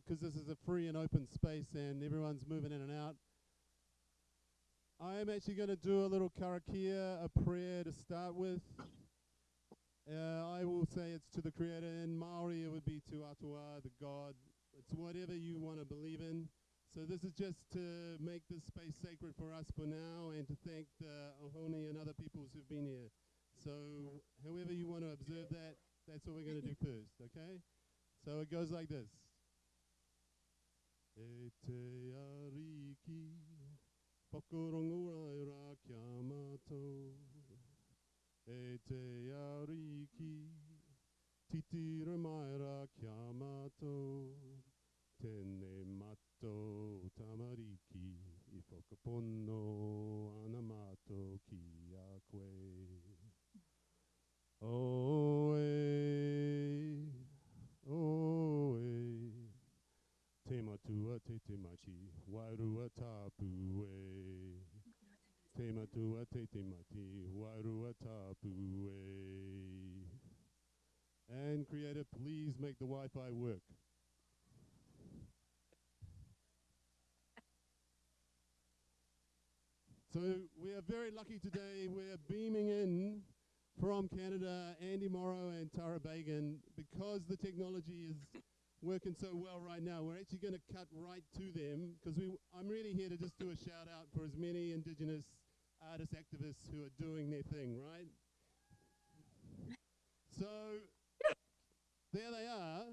because this is a free and open space and everyone's moving in and out. I am actually going to do a little karakia, a prayer to start with. Uh, I will say it's to the Creator. In Maori, it would be to Atua, the God. It's whatever you want to believe in. So this is just to make this space sacred for us for now and to thank the Ohlone and other peoples who've been here. So however you want to observe that, that's what we're going to do first, okay? So it goes like this. E te ariki, whakarongo ra kia mātou. E te ariki, titira mai ra kia mātou. Tēnei mato tamariki, i whakapono ana mātou ki a koe. O e, o e, te matua te te machi, wairua tāpu e. Te te te mati, wairua tāpu e. And creator, please make the Wi-Fi work. So we are very lucky today. We're beaming in from Canada, Andy Moro and Tara Beagan, because the technology is working so well right now. We're actually going to cut right to them because we. I'm really here to just do a shout out for as many Indigenous artists, activists who are doing their thing, right? So there they are.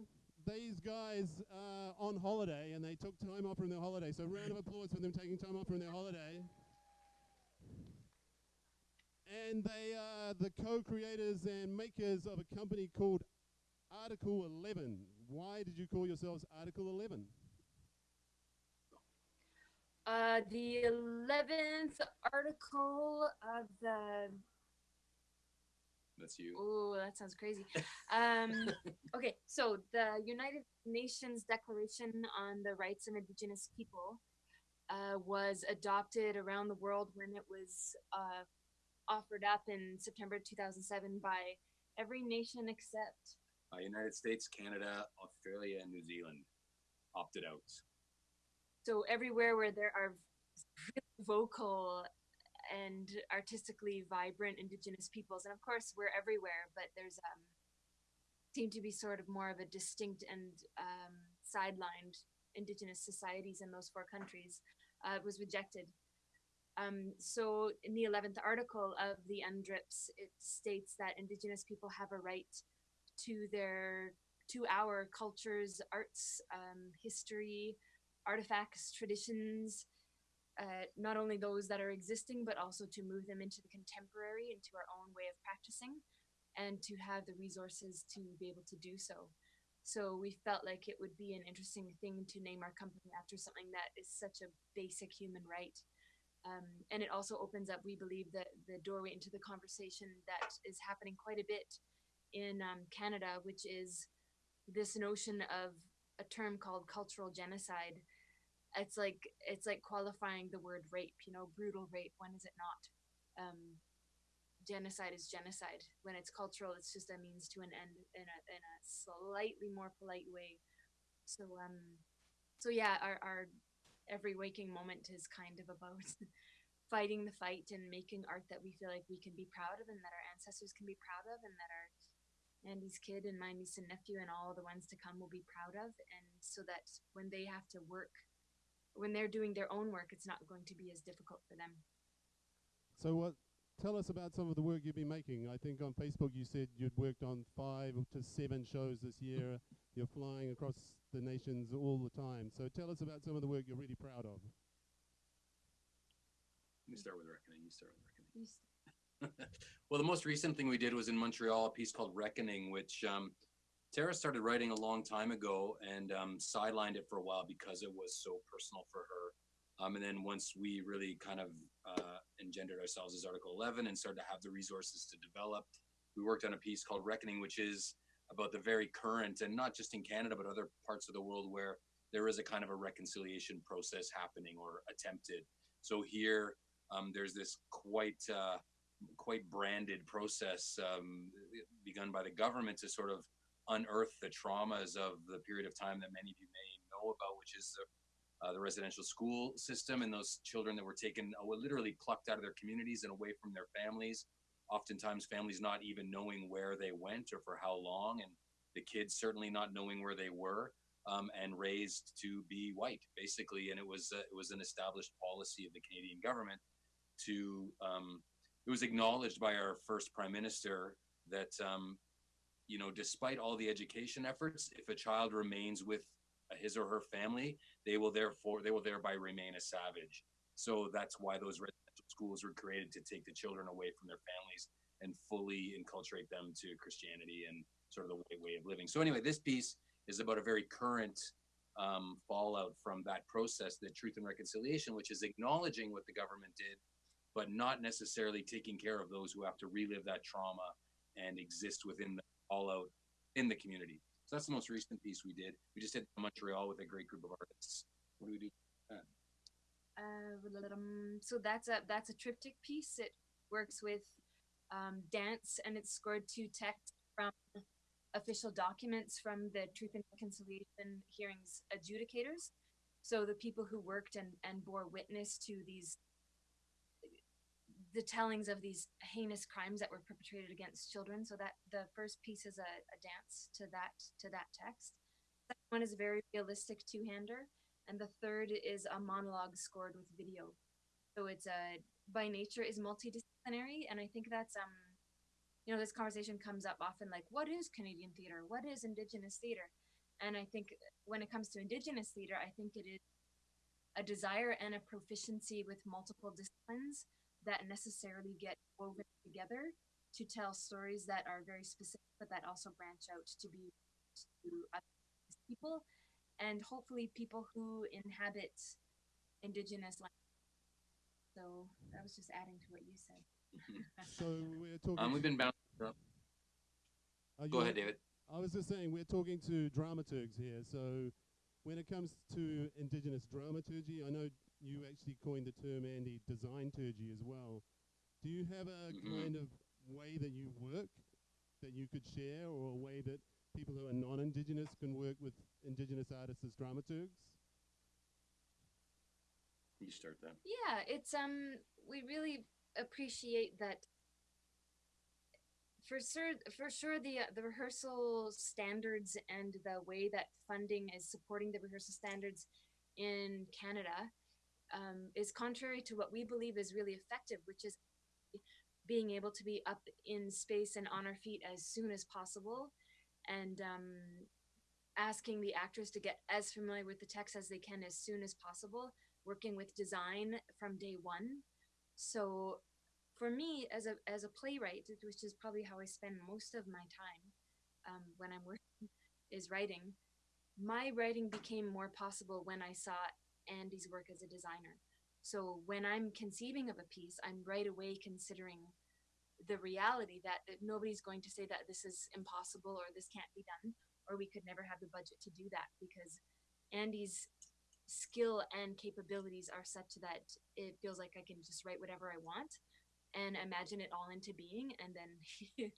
These guys are on holiday and they took time off from their holiday. So round of applause for them taking time off from their holiday. And they are the co-creators and makers of a company called Article 11. Why did you call yourselves Article 11? Uh, the 11th article of the That's you. Oh, that sounds crazy. Um, okay, so the United Nations Declaration on the Rights of Indigenous People uh, was adopted around the world when it was uh, offered up in September 2007 by every nation except Uh, United States, Canada, Australia, and New Zealand opted out. so everywhere where there are really vocal and artistically vibrant indigenous peoples and of course we're everywhere but there's um seem to be sort of more of a distinct and um, sidelined indigenous societies in those four countries uh, was rejected um, so in the 11th article of the UNDRIPS, it states that indigenous people have a right to their to our cultures, arts, um, history, artifacts, traditions, uh, not only those that are existing, but also to move them into the contemporary, into our own way of practicing, and to have the resources to be able to do so. So we felt like it would be an interesting thing to name our company after something that is such a basic human right. Um, and it also opens up, we believe, that the doorway into the conversation that is happening quite a bit in um, Canada, which is this notion of a term called cultural genocide. It's like it's like qualifying the word rape. You know, brutal rape. When is it not? Um, genocide is genocide. When it's cultural, it's just a means to an end in a in a slightly more polite way. So um, so yeah, our our every waking moment is kind of about fighting the fight and making art that we feel like we can be proud of and that our ancestors can be proud of and that our Andy's kid and my niece and nephew and all the ones to come will be proud of and so that when they have to work when they're doing their own work it's not going to be as difficult for them So what? Tell us about some of the work you've been making. I think on Facebook you said you'd worked on five to seven shows this year. You're flying across the nations all the time. So tell us about some of the work you're really proud of. Let me start with reckoning. You start with reckoning. Well, the most recent thing we did was in Montreal, a piece called Reckoning, which um, Tara started writing a long time ago and um, sidelined it for a while because it was so personal for her. Um, and then once we really kind of uh, engendered ourselves as Article 11 and started to have the resources to develop, we worked on a piece called Reckoning, which is about the very current and not just in Canada, but other parts of the world where there is a kind of a reconciliation process happening or attempted. So here, um, there's this quite uh, quite branded process um, begun by the government to sort of unearth the traumas of the period of time that many of you may know about, which is the, uh, the residential school system and those children that were taken, uh, were literally plucked out of their communities and away from their families. Oftentimes, families not even knowing where they went or for how long, and the kids certainly not knowing where they were, um, and raised to be white, basically. And it was uh, it was an established policy of the Canadian government to um, it was acknowledged by our first prime minister that um, you know despite all the education efforts if a child remains with his or her family they will therefore they will thereby remain a savage. So that's why those residential schools were created to take the children away from their families and fully inculturate them to christianity and sort of the way, way of living. So anyway this piece is about a very current um, fallout from that process the truth and reconciliation which is acknowledging what the government did but not necessarily taking care of those who have to relive that trauma and exist within the fallout in the community. So that's the most recent piece we did. We just did Montreal with a great group of artists. What do we do? Uh, so that's a that's a triptych piece. It works with um, dance and it's scored to text from official documents from the Truth and Reconciliation hearings adjudicators. So the people who worked and, and bore witness to these the tellings of these heinous crimes that were perpetrated against children. So that the first piece is a, a dance to that to that text. Second one is a very realistic two-hander, and the third is a monologue scored with video. So it's a by nature is multidisciplinary, and I think that's um, you know, this conversation comes up often like, what is Canadian theater? What is Indigenous theater? And I think when it comes to Indigenous theater, I think it is a desire and a proficiency with multiple disciplines that necessarily get woven together to tell stories that are very specific, but that also branch out to be to other people and hopefully people who inhabit indigenous land. So I was just adding to what you said. So we're talking. Um, we've been bouncing. around. are Go you- ahead, David. I was just saying we're talking to dramaturgs here. So when it comes to indigenous dramaturgy, I know you actually coined the term Andy designturgy as well. Do you have a Mhm. kind of way that you work that you could share, or a way that people who are non-indigenous can work with indigenous artists as dramaturgs? You start that. Yeah, it's um we really appreciate that for sure for sure the uh, the rehearsal standards and the way that funding is supporting the rehearsal standards in Canada um, is contrary to what we believe is really effective, which is being able to be up in space and on our feet as soon as possible and um, asking the actors to get as familiar with the text as they can as soon as possible working with design from day one. So for me as a as a playwright, which is probably how I spend most of my time um, when I'm working, is writing. My writing became more possible when I saw Andy's work as a designer. So when I'm conceiving of a piece, I'm right away considering the reality that, that nobody's going to say that this is impossible or this can't be done or we could never have the budget to do that because Andy's skill and capabilities are such that it feels like I can just write whatever I want and imagine it all into being and then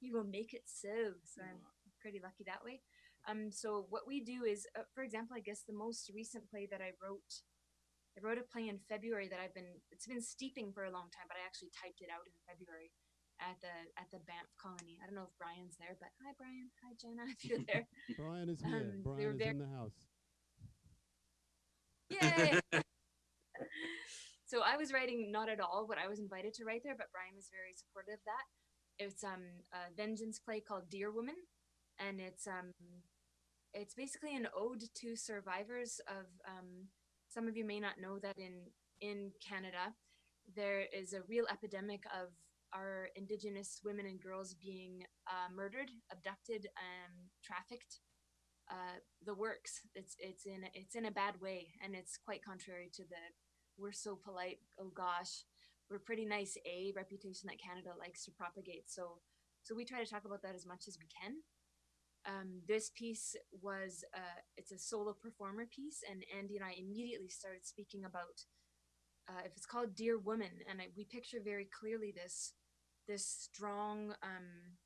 he will make it so. So I'm pretty lucky that way. Um, so what we do is, uh, for example, I guess the most recent play that I wrote, I wrote a play in February that I've been, it's been steeping for a long time, but I actually typed it out in February at the at the Banff colony. I don't know if Brian's there, but hi Brian, hi Jenna, if you're there. Brian is here. Um, they Brian were is very- in the house. Yay! so I was writing not at all what I was invited to write there, but Brian was very supportive of that. It's um a vengeance play called Deer Woman, and it's um it's basically an ode to survivors of um some of you may not know that in in Canada there is a real epidemic of our indigenous women and girls being uh, murdered, abducted, um, trafficked uh, the works. It's it's in it's in a bad way, and it's quite contrary to the we're so polite. Oh gosh, we're pretty nice. A reputation that Canada likes to propagate. So so we try to talk about that as much as we can. Um, this piece was uh, it's a solo performer piece, and Andy and I immediately started speaking about uh, if it's called Deer Woman, and I, we picture very clearly this this strong um,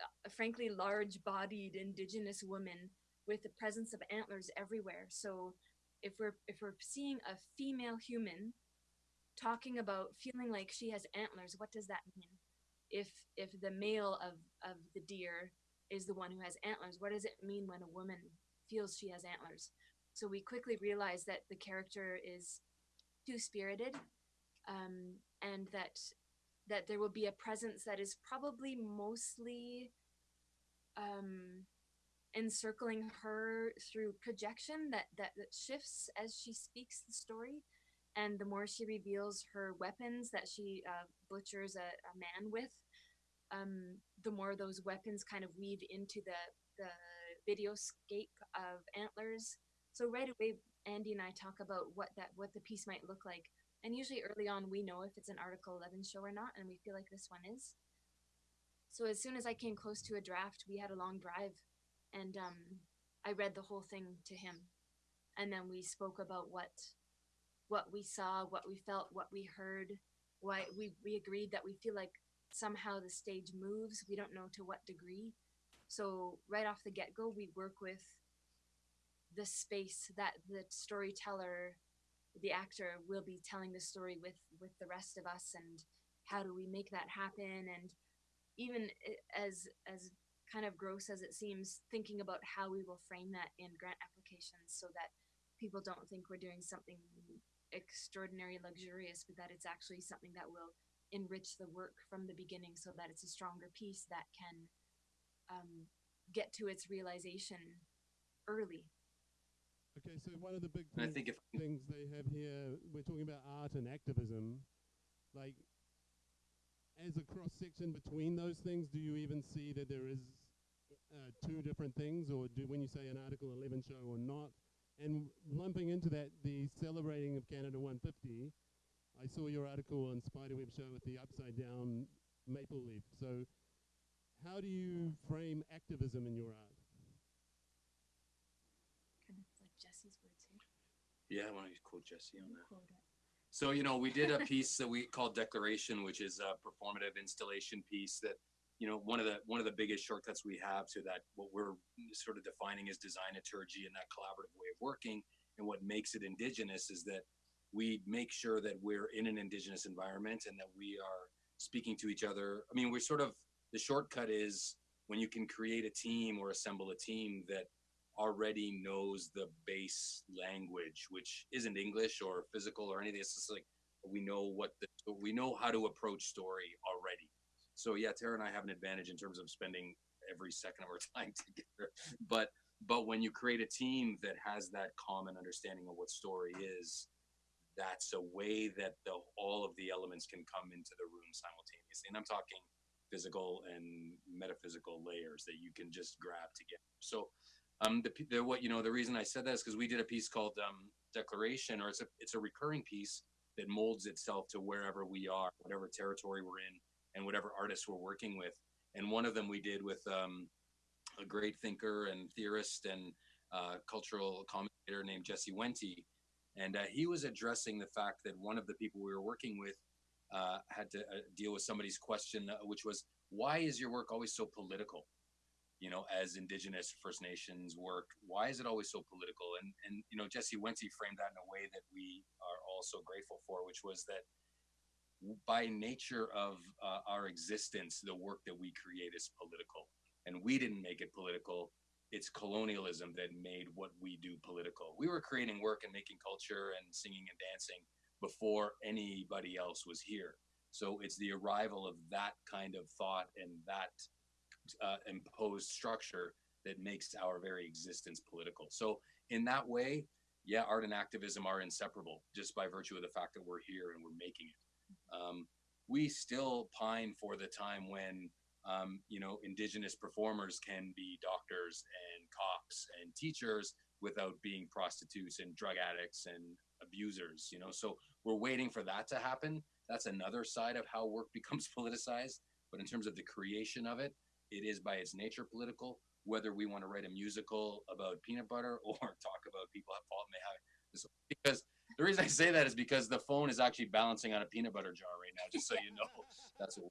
uh, frankly large-bodied indigenous woman with the presence of antlers everywhere. So if we're if we're seeing a female human talking about feeling like she has antlers, what does that mean? If if the male of of the deer is the one who has antlers, what does it mean when a woman feels she has antlers? So we quickly realize that the character is two spirited, um, and that that there will be a presence that is probably mostly um, encircling her through projection that, that that shifts as she speaks the story and the more she reveals her weapons that she uh, butchers a, a man with um, the more those weapons kind of weave into the the videoscape of antlers. So right away andy and i talk about what that what the piece might look like. And usually early on we know if it's an article 11 show or not and we feel like this one is. So as soon as i came close to a draft we had a long drive and um, I read the whole thing to him, and then we spoke about what what we saw, what we felt, what we heard. Why we we agreed that we feel like somehow the stage moves. We don't know to what degree. So right off the get go, we work with the space that the storyteller, the actor, will be telling the story with with the rest of us, and how do we make that happen? And even as as kind of gross as it seems, thinking about how we will frame that in grant applications so that people don't think we're doing something extraordinary, luxurious, but that it's actually something that will enrich the work from the beginning so that it's a stronger piece that can um, get to its realization early. Okay, so one of the big And I things, think if things they have here, we're talking about art and activism. Like, as a cross section between those things, do you even see that there is uh, two different things, or do when you say an Article 11 show or not? And lumping into that, the celebrating of Canada 150, I saw your article on Spiderweb Show with the upside down maple leaf. So, how do you frame activism in your art? Kind of like Jesse's words here. yeah, I want to quote Jesse on that. So, you know, we did a piece that we called Declaration, which is a performative installation piece that, you know, one of the one of the biggest shortcuts we have to that what we're sort of defining as designaturgy and that collaborative way of working and what makes it indigenous is that we make sure that we're in an indigenous environment and that we are speaking to each other. I mean, we're sort of the shortcut is when you can create a team or assemble a team that already knows the base language, which isn't English or physical or anything. It's just like we know what the we know how to approach story already. So yeah, Tara and I have an advantage in terms of spending every second of our time together. But but when you create a team that has that common understanding of what story is, that's a way that the all of the elements can come into the room simultaneously. And I'm talking physical and metaphysical layers that you can just grab together. So um, the, the what you know the reason I said that is because we did a piece called um, Declaration, or it's a it's a recurring piece that molds itself to wherever we are, whatever territory we're in, and whatever artists we're working with. And one of them we did with um, a great thinker and theorist and uh, cultural commentator named Jesse Wente, and uh, he was addressing the fact that one of the people we were working with uh, had to uh, deal with somebody's question, uh, which was, "Why is your work always so political?" you know, as Indigenous First Nations work, why is it always so political? And and you know, Jesse Wente framed that in a way that we are all so grateful for, which was that by nature of uh, our existence, the work that we create is political, and we didn't make it political. It's colonialism that made what we do political. We were creating work and making culture and singing and dancing before anybody else was here. So it's the arrival of that kind of thought and that uh, imposed structure that makes our very existence political. So in that way, yeah, art and activism are inseparable just by virtue of the fact that we're here and we're making it. Um, we still pine for the time when um, you know indigenous performers can be doctors and cops and teachers without being prostitutes and drug addicts and abusers. You know, so we're waiting for that to happen. That's another side of how work becomes politicized. But in terms of the creation of it, it is by its nature political. Whether we want to write a musical about peanut butter or talk about people at fault may have this, because the reason I say that is because the phone is actually balancing on a peanut butter jar right now. Just so you know, that's what.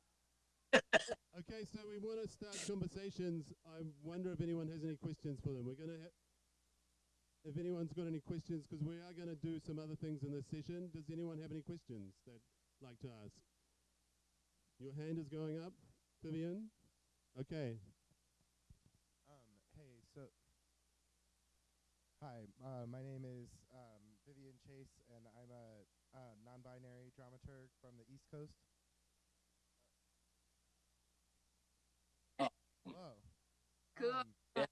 Okay, so we want to start conversations. I wonder if anyone has any questions for them. We're going to, if anyone's got any questions, because we are going to do some other things in this session. Does anyone have any questions they'd like to ask? Your hand is going up, Vivian. Okay. Um, hey, so hi, uh, my name is um, Vivian Chase, and I'm a uh, non-binary dramaturg from the East Coast. Oh. Whoa. Cool. Um,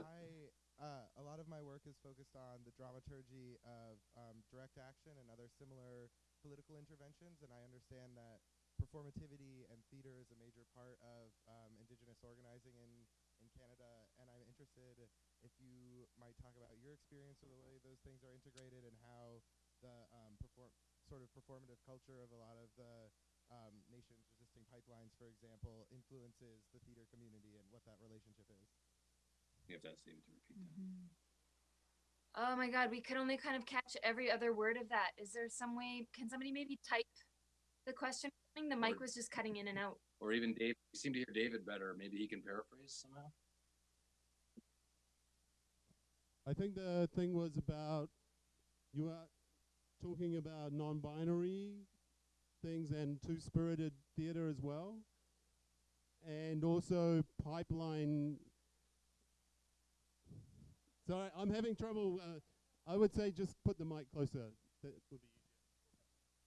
I uh, a lot of my work is focused on the dramaturgy of um, direct action and other similar political interventions, and I understand that performativity and theater is a major part of um, Indigenous organizing in in Canada, and I'm interested if you might talk about your experience with the way those things are integrated and how the um, perform sort of performative culture of a lot of the um, nations resisting pipelines, for example, influences the theater community and what that relationship is. You have to ask David to repeat that. Mm-hmm. Oh my god, we could only kind of catch every other word of that. Is there some way? Can somebody maybe type the question? I think the mic Or- was just cutting in and out. Or even Dave. You seem to hear David better. Maybe he can paraphrase somehow. I think the thing was about you are talking about non-binary things and two-spirited theater as well, and also pipeline. Sorry, I'm having trouble. Uh, I would say just put the mic closer. That would be easier.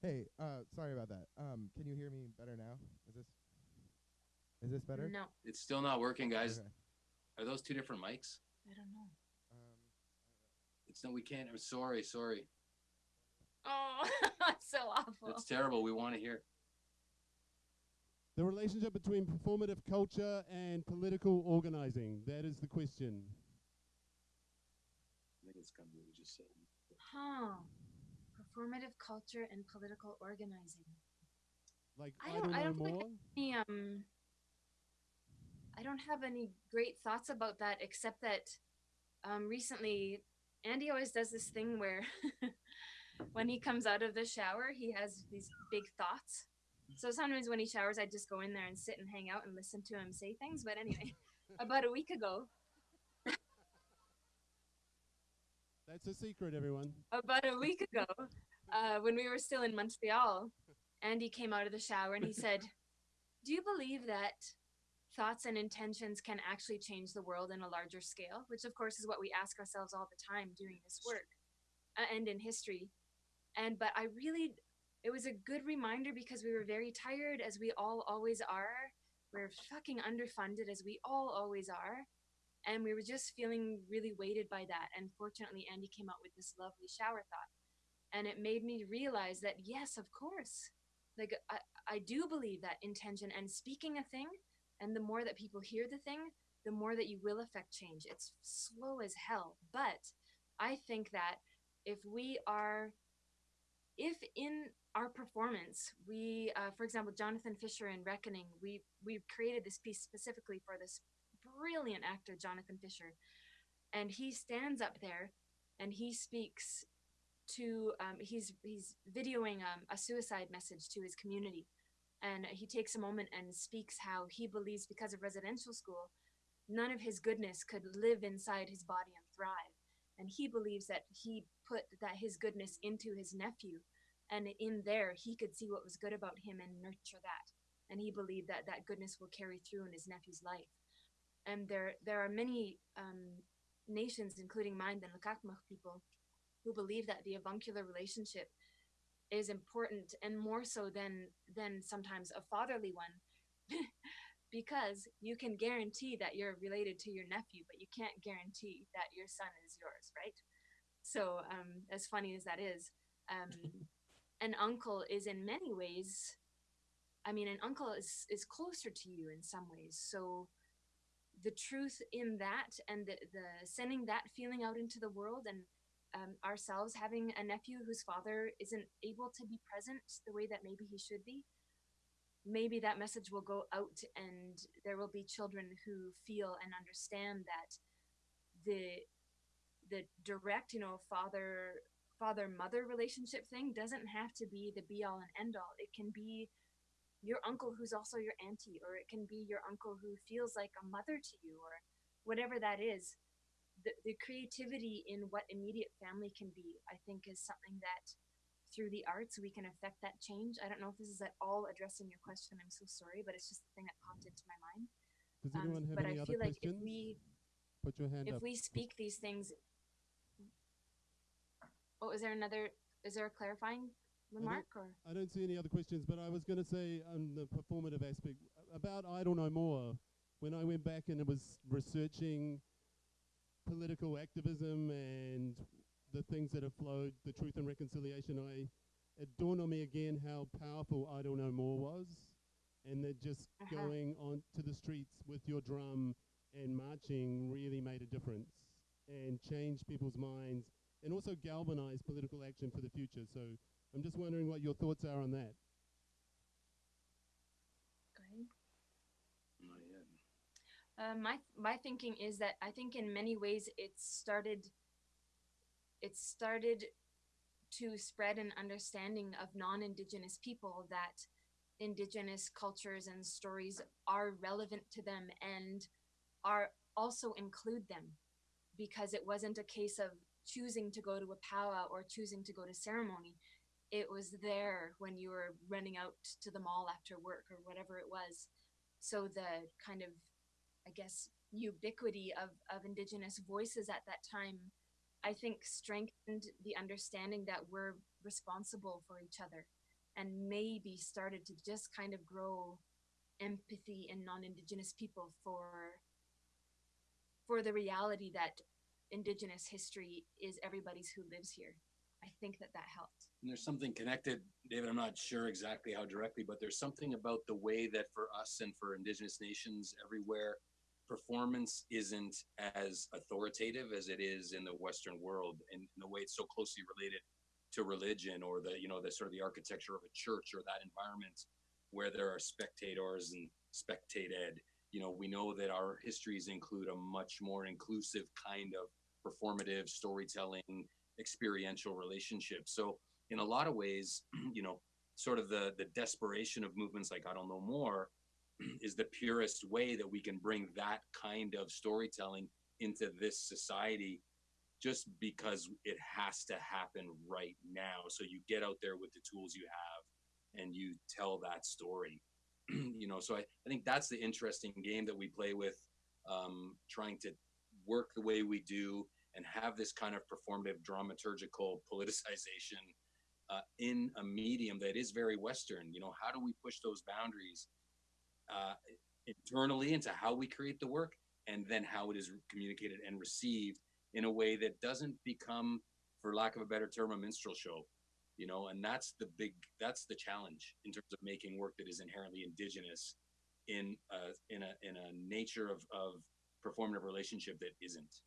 Hey, uh, sorry about that. Um, can you hear me better now? Is this is this better? No, It's still not working, guys. Okay. Are those two different mics? I don't know. Um, It's no, we can't. I'm sorry, sorry. Oh, it's so awful. It's terrible. We want to hear. The relationship between performative culture and political organizing. That is the question. I think it's kind of what we just said. Huh. Performative culture and political organizing. Like I I, don't- don't I don't think more. Any, um, I don't have any great thoughts about that except that um, recently Andy always does this thing where when he comes out of the shower, he has these big thoughts. So sometimes when he showers, I just go in there and sit and hang out and listen to him say things. But anyway, about a week ago, That's a secret, everyone. about a week ago, uh, when we were still in Montreal, Andy came out of the shower and he said, Do you believe that thoughts and intentions can actually change the world in a larger scale? Which, of course, is what we ask ourselves all the time doing this work uh, and in history. And, but I really, it was a good reminder because we were very tired, as we all always are. We're fucking underfunded, as we all always are. And we were just feeling really weighted by that. And fortunately andy came out with this lovely shower thought. And it made me realize that yes of course. Like i, I do believe that intention and speaking a thing and the more that people hear the thing the more that you will affect change. It's slow as hell. But i think that if we are if in our performance we uh, for example jonathan fisher in reckoning we we created this piece specifically for this brilliant actor jonathan fisher and he stands up there and he speaks to um, he's he's videoing um, a suicide message to his community. And he takes a moment and speaks how he believes because of residential school none of his goodness could live inside his body and thrive. And he believes that he put that his goodness into his nephew and in there he could see what was good about him and nurture that. And he believed that that goodness will carry through in his nephew's life. And there there are many um, nations including mine the Nlaka'pamux people who believe that the avuncular relationship is important and more so than than sometimes a fatherly one. Because you can guarantee that you're related to your nephew but you can't guarantee that your son is yours right so um, as funny as that is um, an uncle is in many ways i mean an uncle is is closer to you in some ways. So the truth in that and the, the sending that feeling out into the world and um, ourselves having a nephew whose father isn't able to be present the way that maybe he should be maybe that message will go out and there will be children who feel and understand that the the direct you know father father mother relationship thing doesn't have to be the be all and end all it can be your uncle who's also your auntie, or it can be your uncle who feels like a mother to you, or whatever that is. The, the creativity in what immediate family can be, I think, is something that through the arts we can affect that change. I don't know if this is at all addressing your question. I'm so sorry, but it's just the thing that popped into my mind. Does Um, anyone have but any I other feel like if questions? we Put your hand if up. we speak these things oh is there another is there a clarifying remark or I don't see any other questions, but I was going to say on the performative aspect about Idle No More. When I went back and I was researching political activism and the things that have flowed, the truth and reconciliation, I it dawned on me again how powerful Idle No More was, and that just Uh-huh. going on to the streets with your drum and marching really made a difference and changed people's minds and also galvanize political action for the future. So I'm just wondering what your thoughts are on that. go ahead Not yet. Uh, my my thinking is that I think in many ways it started it started to spread an understanding of non-indigenous people that indigenous cultures and stories are relevant to them and are also include them because it wasn't a case of choosing to go to a powwow or choosing to go to ceremony it was there when you were running out to the mall after work or whatever it was. So the kind of I guess, ubiquity of, of Indigenous voices at that time, I think strengthened the understanding that we're responsible for each other and maybe started to just kind of grow empathy in non-Indigenous people for for the reality that Indigenous history is everybody's who lives here. I think that that helped. And there's something connected, David. I'm not sure exactly how directly, but there's something about the way that for us and for Indigenous nations everywhere, performance isn't as authoritative as it is in the Western world, and in the way it's so closely related to religion or the you know the sort of the architecture of a church or that environment where there are spectators and spectated. You know, we know that our histories include a much more inclusive kind of performative storytelling experiential relationship. So in a lot of ways, you know, sort of the the desperation of movements like Idle No More is the purest way that we can bring that kind of storytelling into this society just because it has to happen right now. So you get out there with the tools you have and you tell that story. you know, so I, I think that's the interesting game that we play with, um, trying to work the way we do and have this kind of performative dramaturgical politicization uh, in a medium that is very Western. You know, how do we push those boundaries uh, internally into how we create the work and then how it is communicated and received in a way that doesn't become, for lack of a better term, a minstrel show? You know, and that's the big, that's the challenge in terms of making work that is inherently indigenous in a, in a, in a nature of, of performative relationship that isn't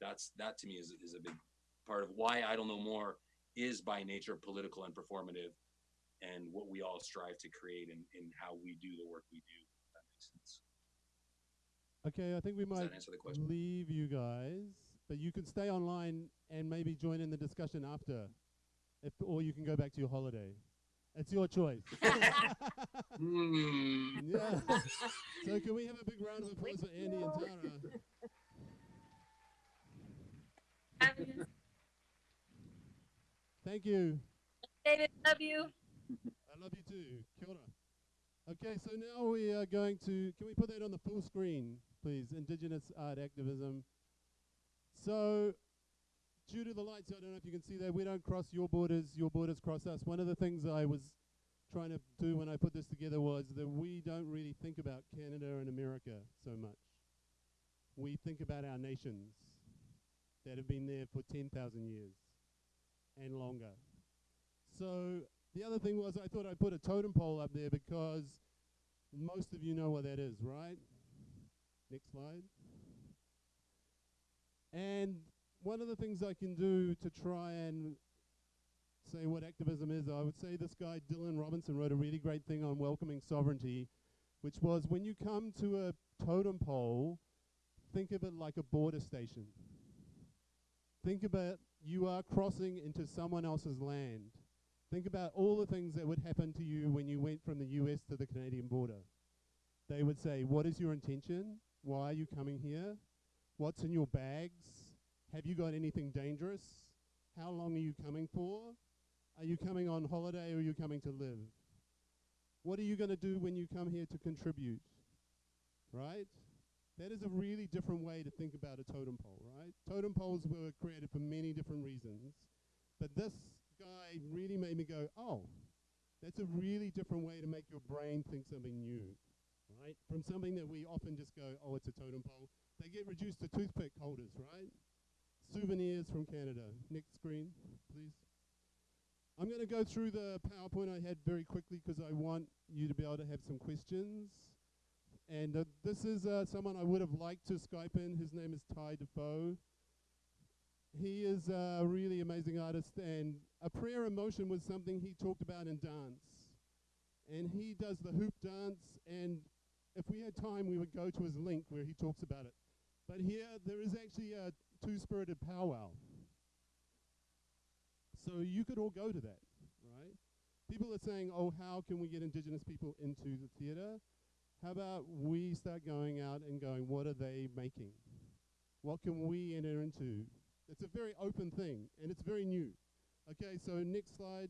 that's that to me is, is a big part of why Idle No More is by nature political and performative and what we all strive to create and, and how we do the work we do. If that makes sense. Okay, I think we might answer the question? leave you guys, but you can stay online and maybe join in the discussion after, if or you can go back to your holiday. It's your choice. Hmm. yeah. So can we have a big round of applause for Andy and Tara? Thank you. David, love you. I love you too. Kia ora. Okay, so now we are going to, can we put that on the full screen, please? Indigenous art activism. So, due to the lights, I don't know if you can see that, we don't cross your borders, your borders cross us. One of the things I was trying to do when I put this together was that we don't really think about Canada and America so much. We think about our nations that have been there for 10,000 years and longer. So the other thing was I thought I'd put a totem pole up there because most of you know what that is, right? Next slide. And one of the things I can do to try and say what activism is, I would say this guy Dylan Robinson wrote a really great thing on welcoming sovereignty, which was when you come to a totem pole, think of it like a border station. Think about you are crossing into someone else's land Think about all the things that would happen to you when you went from the US to the Canadian border. They would say, What is your intention? Why are you coming here? What's in your bags? Have you got anything dangerous? How long are you coming for? Are you coming on holiday or are you coming to live? What are you going to do when you come here to contribute? Right? That is a really different way to think about a totem pole, right? Totem poles were created for many different reasons, but this guy really made me go, oh, that's a really different way to make your brain think something new, right? From something that we often just go, oh, it's a totem pole. They get reduced to toothpick holders, right? Souvenirs from Canada. Next screen, please. I'm going to go through the PowerPoint I had very quickly because I want you to be able to have some questions. And uh, this is uh, someone I would have liked to Skype in. His name is Ty Defoe. He is a really amazing artist, and a prayer in motion was something he talked about in dance. And he does the hoop dance, and if we had time, we would go to his link where he talks about it. But here, there is actually a two-spirited powwow. So you could all go to that, right? People are saying, oh, how can we get Indigenous people into the theatre? How about we start going out and going, what are they making? What can we enter into? It's a very open thing, and it's very new. Okay, so next slide.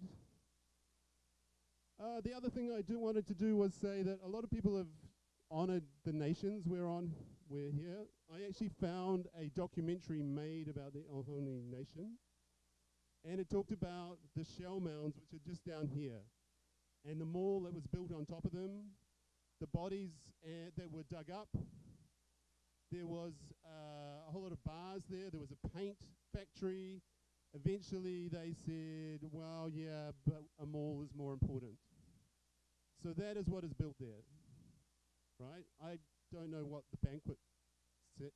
Uh, the other thing I do wanted to do was say that a lot of people have honored the nations we're on, we're here. I actually found a documentary made about the Ohlone Nation, and it talked about the shell mounds, which are just down here, and the mall that was built on top of them, the bodies uh, that were dug up. There was uh, a whole lot of bars there. There was a paint factory. Eventually, they said, well, yeah, but a mall is more important. So that is what is built there, right? I don't know what the banquet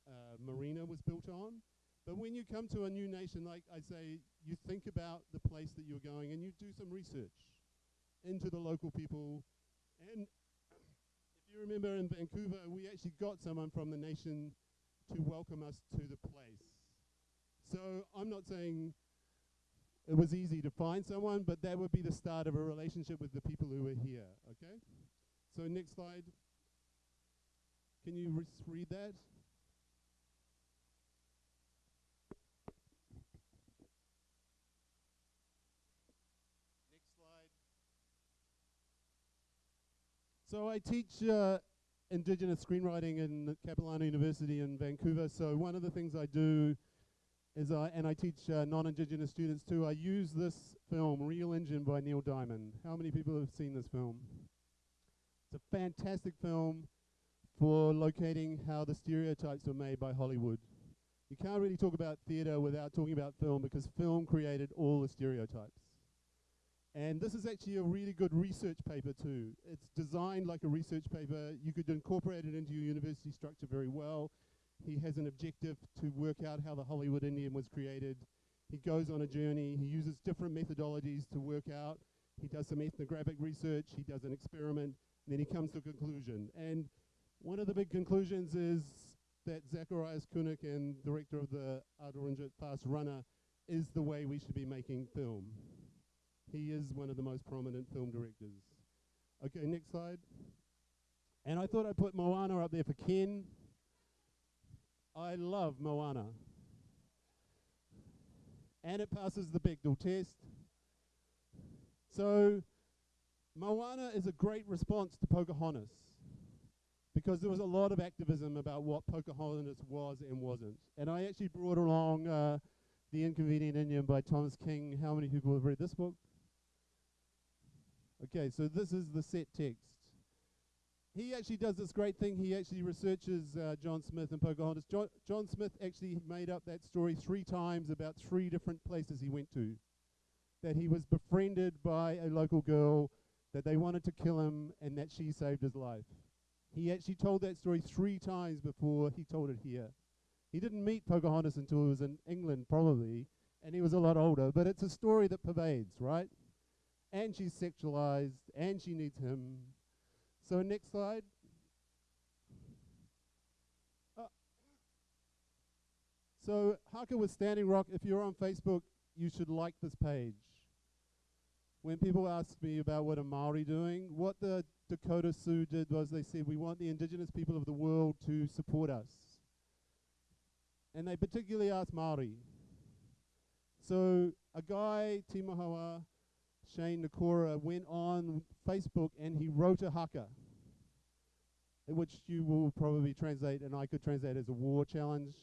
uh, marina was built on, but when you come to a new nation, like I say, you think about the place that you're going and you do some research into the local people. And if you remember in Vancouver, we actually got someone from the nation to welcome us to the place. So I'm not saying it was easy to find someone, but that would be the start of a relationship with the people who were here, okay? So next slide. Can you read that? So I teach uh, Indigenous screenwriting in Capilano University in Vancouver. So one of the things I do is I, and I teach uh, non-Indigenous students too, I use this film, Reel Injun by Neil Diamond. How many people have seen this film? It's a fantastic film for locating how the stereotypes were made by Hollywood. You can't really talk about theatre without talking about film because film created all the stereotypes. And this is actually a really good research paper too. It's designed like a research paper. You could incorporate it into your university structure very well. He has an objective to work out how the Hollywood Indian was created. He goes on a journey. He uses different methodologies to work out. He does some ethnographic research. He does an experiment. And then he comes to a conclusion. And one of the big conclusions is that Zacharias Kunuk and director of the Atanarjuat Fast Runner is the way we should be making film. He is one of the most prominent film directors. Okay, next slide. And I thought I'd put Moana up there for Ken. I love Moana. And it passes the Bechdel test. So, Moana is a great response to Pocahontas because there was a lot of activism about what Pocahontas was and wasn't. And I actually brought along uh, The Inconvenient Indian by Thomas King. How many people have read this book? Okay, so this is the set text. He actually does this great thing. He actually researches uh, John Smith and Pocahontas. Jo John Smith actually made up that story three times about three different places he went to. That he was befriended by a local girl, that they wanted to kill him, and that she saved his life. He actually told that story three times before he told it here. He didn't meet Pocahontas until he was in England, probably, and he was a lot older, but it's a story that pervades, right? And she's sexualized, and she needs him. So next slide. Uh, so Haka with Standing Rock, if you're on Facebook, you should like this page. when people ask me about what a Maori doing, what the Dakota Sioux did was they said we want the indigenous people of the world to support us. And they particularly asked Maori. So a guy, Timahawa, Shane Nakora, went on Facebook and he wrote a haka, which you will probably translate, and I could translate as a war challenge.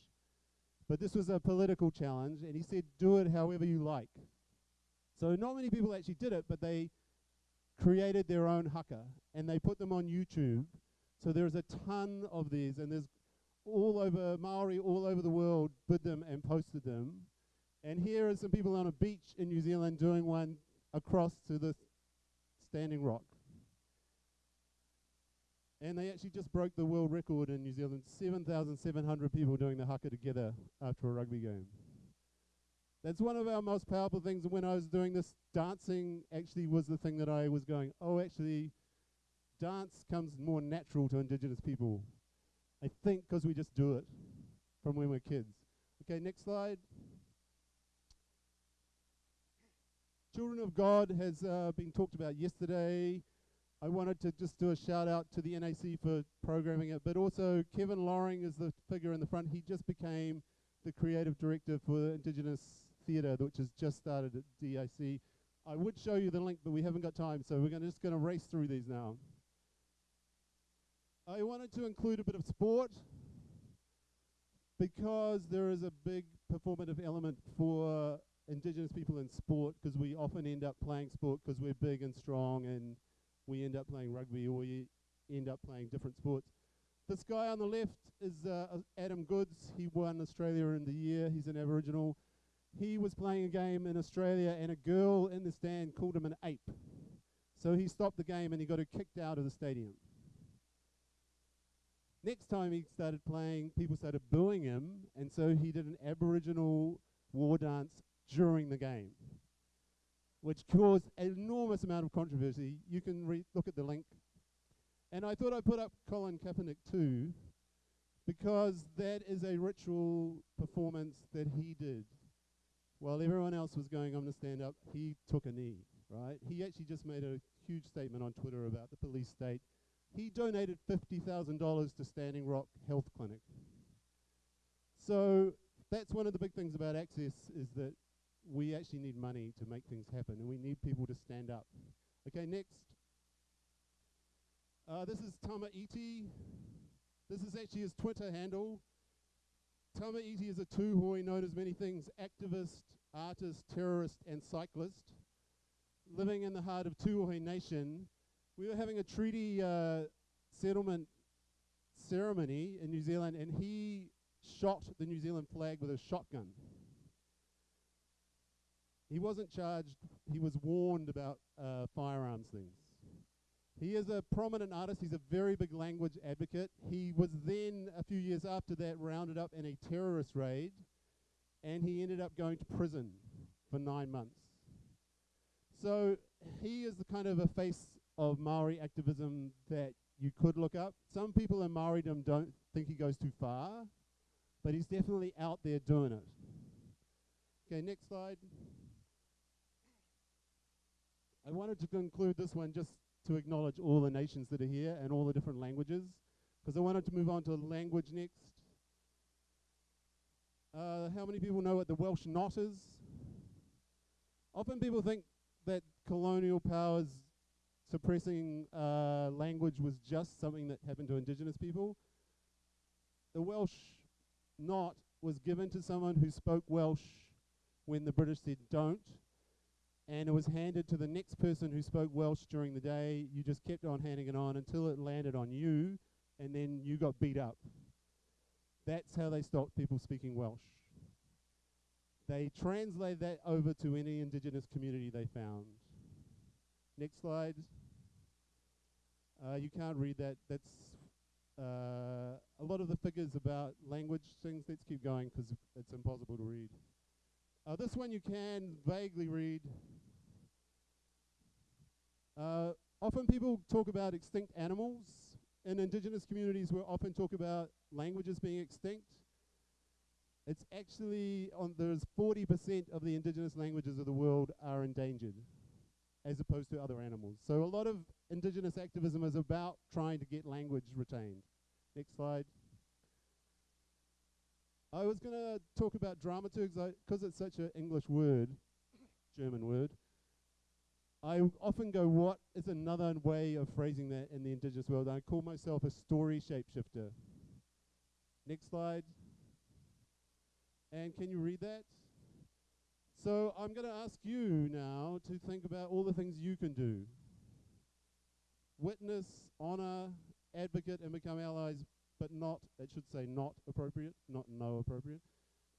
But this was a political challenge, and he said, do it however you like. So not many people actually did it, but they created their own haka, and they put them on YouTube. So there's a ton of these, and there's all over Maori, all over the world, did them and posted them. And here are some people on a beach in New Zealand doing one across to the standing rock. And they actually just broke the world record in New Zealand 7,700 people doing the haka together after a rugby game. That's one of our most powerful things. When I was doing this, dancing actually was the thing that I was going, oh, actually, dance comes more natural to Indigenous people. I think because we just do it from when we're kids. Okay, next slide. Children of God has uh, been talked about yesterday. I wanted to just do a shout out to the NAC for programming it, but also Kevin Loring is the figure in the front. He just became the creative director for the Indigenous Theatre, which has just started at DIC. I would show you the link, but we haven't got time, so we're gonna just going to race through these now. I wanted to include a bit of sport because there is a big performative element for Indigenous people in sport because we often end up playing sport because we're big and strong and we end up playing rugby or we end up playing different sports. This guy on the left is uh, Adam Goodes. He won Australia in the year. He's an Aboriginal. He was playing a game in Australia and a girl in the stand called him an ape. So he stopped the game and he got kicked out of the stadium. Next time he started playing, people started booing him, and so he did an Aboriginal war dance during the game, which caused an enormous amount of controversy. You can re- look at the link. And I thought I'd put up Colin Kaepernick too, because that is a ritual performance that he did. While everyone else was going, going to stand up, he took a knee, right? He actually just made a huge statement on Twitter about the police state. He donated $50,000 to Standing Rock Health Clinic. So that's one of the big things about Access is that we actually need money to make things happen, and we need people to stand up. Okay, next. Uh, this is Tama Iti. This is actually his Twitter handle. Tama Iti is a tūhoe known as many things activist, artist, terrorist, and cyclist. Living in the heart of Tūhoe Nation, we were having a treaty uh, settlement ceremony in New Zealand, and he shot the New Zealand flag with a shotgun. He wasn't charged, he was warned about uh, firearms things. He is a prominent artist, he's a very big language advocate. He was then, a few years after that, rounded up in a terrorist raid, and he ended up going to prison for nine months. So he is the kind of a face of Maori activism that you could look up. Some people in Maoridom don't think he goes too far, but he's definitely out there doing it. Okay, next slide. I wanted to conclude this one just to acknowledge all the nations that are here and all the different languages, because I wanted to move on to language next. Uh, how many people know what the Welsh knot is? Often people think that colonial powers suppressing uh, language was just something that happened to indigenous people. The Welsh knot was given to someone who spoke Welsh when the British said don't, and it was handed to the next person who spoke Welsh during the day. You just kept on handing it on until it landed on you, and then you got beat up. That's how they stopped people speaking Welsh. They translated that over to any indigenous community they found. Next slide. Uh, you can't read that. That's uh, a lot of the figures about language things. Let's keep going because it's impossible to read. Uh, this one you can vaguely read. Uh, often people talk about extinct animals. In indigenous communities, we often talk about languages being extinct. It's actually on there's 40% of the indigenous languages of the world are endangered. as opposed to other animals. So a lot of indigenous activism is about trying to get language retained. Next slide. I was going to talk about dramaturgs because it's such an English word, German word. I often go, what is another way of phrasing that in the indigenous world? I call myself a story shapeshifter. Next slide. And can you read that? So I'm going to ask you now to think about all the things you can do. Witness, honor, advocate, and become allies, but not, it should say not appropriate, not no appropriate.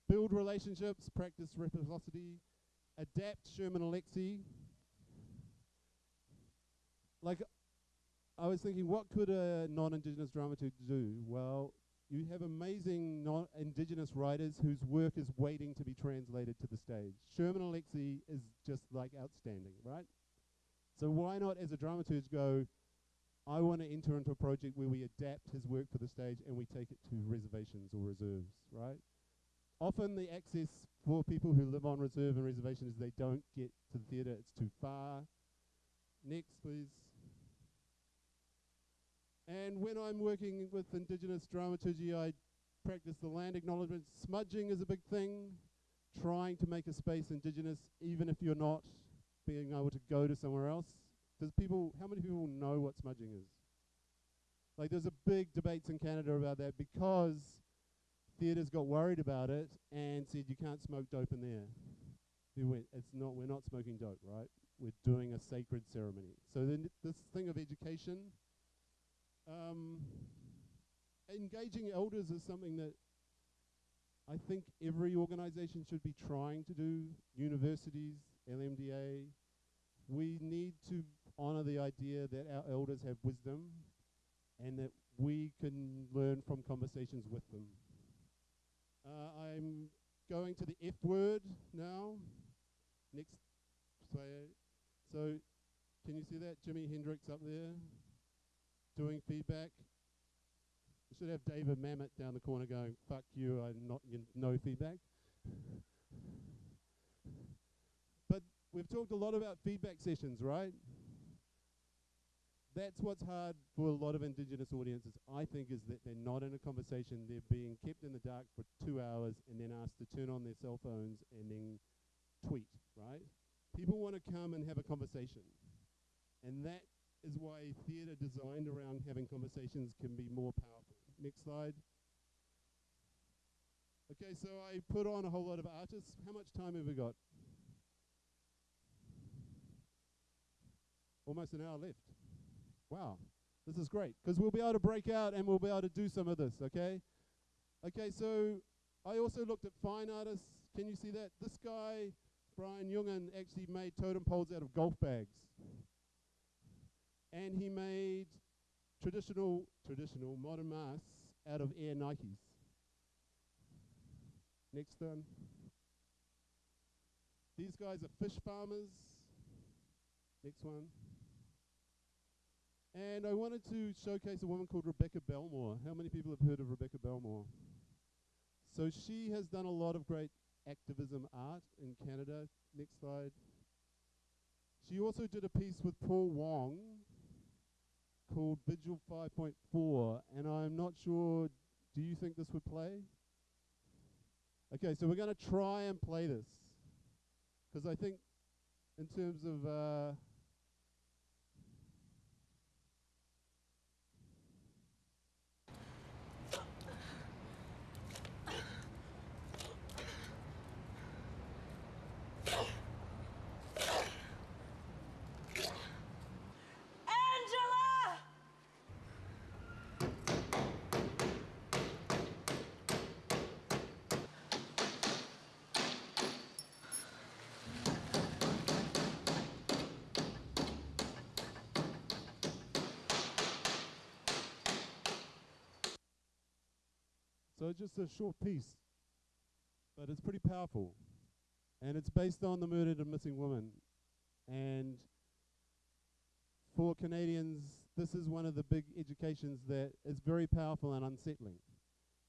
Build relationships, practice reciprocity, adapt Sherman Alexie. Like, I was thinking, what could a non-indigenous dramaturg do? Well, you have amazing non-indigenous writers whose work is waiting to be translated to the stage. Sherman Alexie is just like outstanding, right? So why not, as a dramaturg, go? I want to enter into a project where we adapt his work for the stage and we take it to reservations or reserves, right? Often the access for people who live on reserve and reservation is they don't get to the theatre, it's too far. Next, please. And when I'm working with Indigenous dramaturgy, I practice the land acknowledgement. Smudging is a big thing, trying to make a space Indigenous, even if you're not being able to go to somewhere else. Does people, how many people know what smudging is? Like, there's a big debates in Canada about that because theatres got worried about it and said you can't smoke dope in there. We went, it's not, we're not smoking dope, right? We're doing a sacred ceremony. So then this thing of education, um, engaging elders is something that I think every organization should be trying to do. Universities, LMDA. We need to honor the idea that our elders have wisdom and that we can learn from conversations with them. Uh, I'm going to the F word now. Next slide. So, can you see that? Jimi Hendrix up there doing feedback. We should have David Mamet down the corner going, fuck you, I'm not, you no feedback. but we've talked a lot about feedback sessions, right? That's what's hard for a lot of Indigenous audiences, I think, is that they're not in a conversation. They're being kept in the dark for two hours and then asked to turn on their cell phones and then tweet, right? People want to come and have a conversation. And that is why theatre designed around having conversations can be more powerful. Next slide. Okay, so I put on a whole lot of artists. How much time have we got? Almost an hour left. Wow, this is great because we'll be able to break out and we'll be able to do some of this, okay? Okay, so I also looked at fine artists. Can you see that? This guy, Brian Jungen, actually made totem poles out of golf bags and he made traditional, traditional modern masks out of Air Nikes. Next one. These guys are fish farmers. Next one. And I wanted to showcase a woman called Rebecca Belmore. How many people have heard of Rebecca Belmore? So she has done a lot of great activism art in Canada. Next slide. She also did a piece with Paul Wong, called Vigil 5.4, and I'm not sure, do you think this would play? Okay, so we're going to try and play this, because I think in terms of... Uh, So just a short piece, but it's pretty powerful. And it's based on the murdered and missing woman. And for Canadians, this is one of the big educations that is very powerful and unsettling.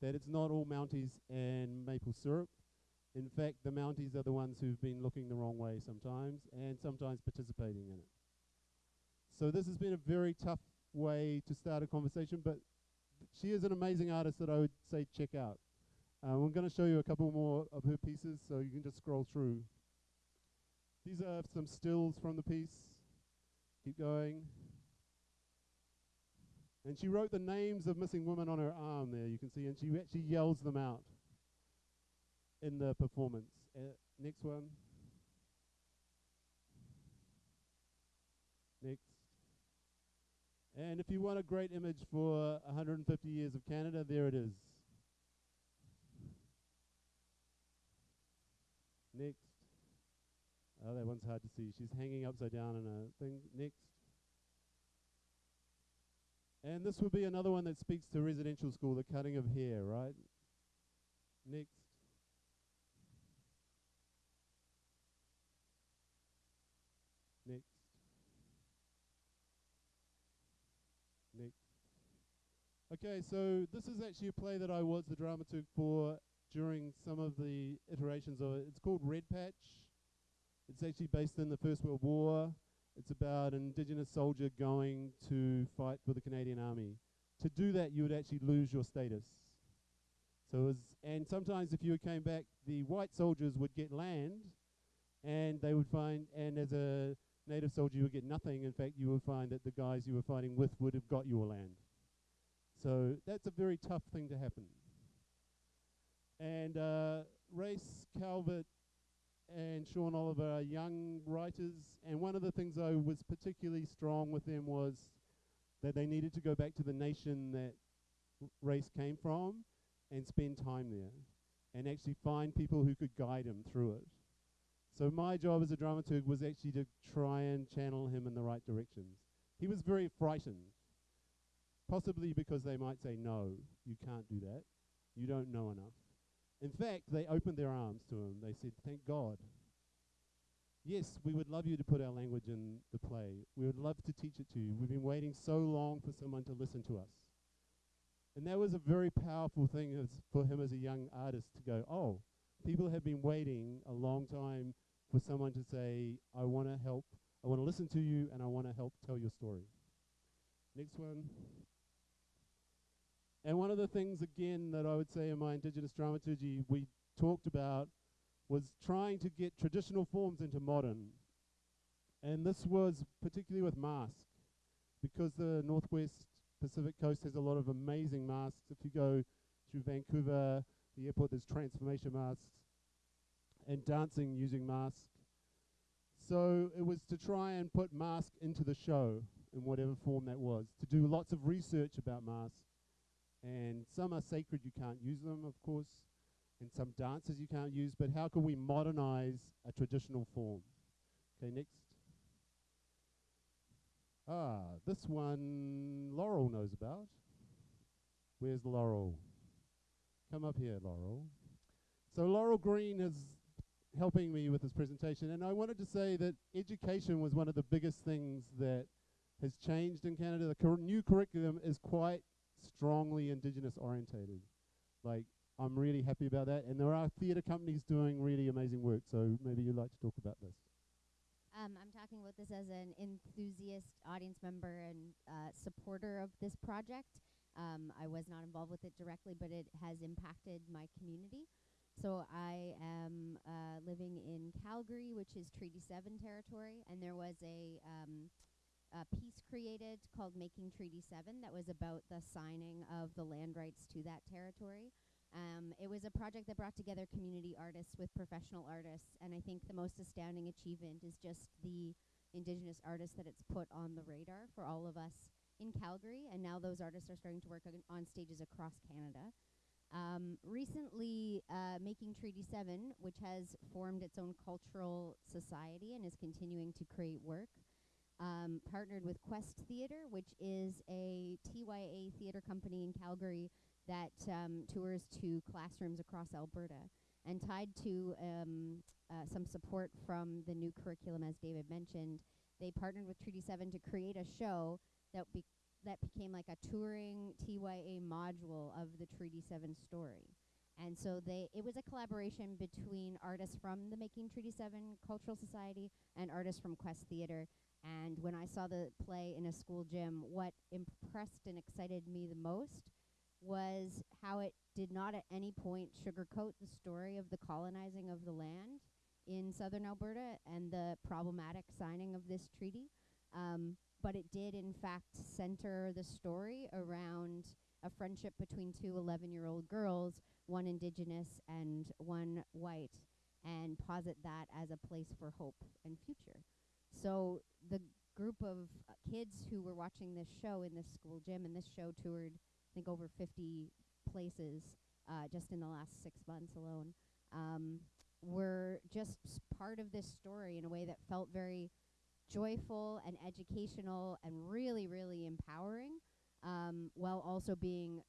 That it's not all Mounties and maple syrup. In fact, the Mounties are the ones who've been looking the wrong way sometimes and sometimes participating in it. So this has been a very tough way to start a conversation, but she is an amazing artist that I would say check out. Uh, I'm going to show you a couple more of her pieces, so you can just scroll through. These are some stills from the piece. Keep going. And she wrote the names of missing women on her arm there, you can see, and she actually yells them out in the performance. Uh, next one. Next. And if you want a great image for 150 years of Canada, there it is. Next. Oh, that one's hard to see. She's hanging upside down in a thing. Next. And this would be another one that speaks to residential school, the cutting of hair, right? Next. Next. Next. Okay, so this is actually a play that I was the dramaturg for during some of the iterations of it. It's called Red Patch. It's actually based in the First World War. It's about an Indigenous soldier going to fight for the Canadian Army. To do that, you would actually lose your status. So, was, and sometimes if you came back, the white soldiers would get land, and they would find, and as a native soldier, you would get nothing. In fact, you would find that the guys you were fighting with would have got your land. So that's a very tough thing to happen. And uh, Raes Calvert and Sean Oliver are young writers, and one of the things I was particularly strong with them was that they needed to go back to the nation that Raes came from and spend time there, and actually find people who could guide him through it. So my job as a dramaturg was actually to try and channel him in the right directions. He was very frightened, possibly because they might say, no, you can't do that. You don't know enough. In fact, they opened their arms to him. They said, Thank God. Yes, we would love you to put our language in the play. We would love to teach it to you. We've been waiting so long for someone to listen to us. And that was a very powerful thing as for him as a young artist to go, Oh, people have been waiting a long time for someone to say, I want to help, I want to listen to you, and I want to help tell your story. Next one. And one of the things, again, that I would say in my Indigenous dramaturgy we talked about was trying to get traditional forms into modern. And this was particularly with masks, because the Northwest Pacific Coast has a lot of amazing masks. If you go through Vancouver, the airport, there's transformation masks and dancing using masks. So it was to try and put mask into the show in whatever form that was, to do lots of research about masks and some are sacred, you can't use them, of course, and some dances you can't use, but how can we modernize a traditional form? Okay, next. Ah, this one Laurel knows about. Where's Laurel? Come up here, Laurel. So Laurel Green is helping me with this presentation, and I wanted to say that education was one of the biggest things that has changed in Canada. The cur new curriculum is quite strongly indigenous orientated. Like I'm really happy about that, and there are theatre companies doing really amazing work. So maybe you'd like to talk about this. Um, I'm talking about this as an enthusiast audience member and uh, supporter of this project. Um, I was not involved with it directly, but it has impacted my community. So I am uh, living in Calgary, which is Treaty 7 territory, and there was a um, a piece created called Making Treaty 7 that was about the signing of the land rights to that territory. Um, it was a project that brought together community artists with professional artists, and I think the most astounding achievement is just the Indigenous artists that it's put on the radar for all of us in Calgary, and now those artists are starting to work on, stages across Canada. Um, recently, uh, Making Treaty 7, which has formed its own cultural society and is continuing to create work, um, partnered with Quest Theatre, which is a TYA theatre company in Calgary that um, tours to classrooms across Alberta. And tied to um, uh, some support from the new curriculum, as David mentioned, they partnered with Treaty 7 to create a show that, that became like a touring TYA module of the Treaty 7 story. And so they it was a collaboration between artists from the Making Treaty 7 Cultural Society and artists from Quest Theatre. And when I saw the play in a school gym, what impressed and excited me the most was how it did not at any point sugarcoat the story of the colonizing of the land in southern Alberta and the problematic signing of this treaty. Um, but it did, in fact, center the story around a friendship between two 11 year old girls, one indigenous and one white, and posit that as a place for hope and future. So the group of uh, kids who were watching this show in this school gym, and this show toured, I think, over 50 places uh, just in the last six months alone, um, were just part of this story in a way that felt very joyful and educational and really, really empowering, um, while also being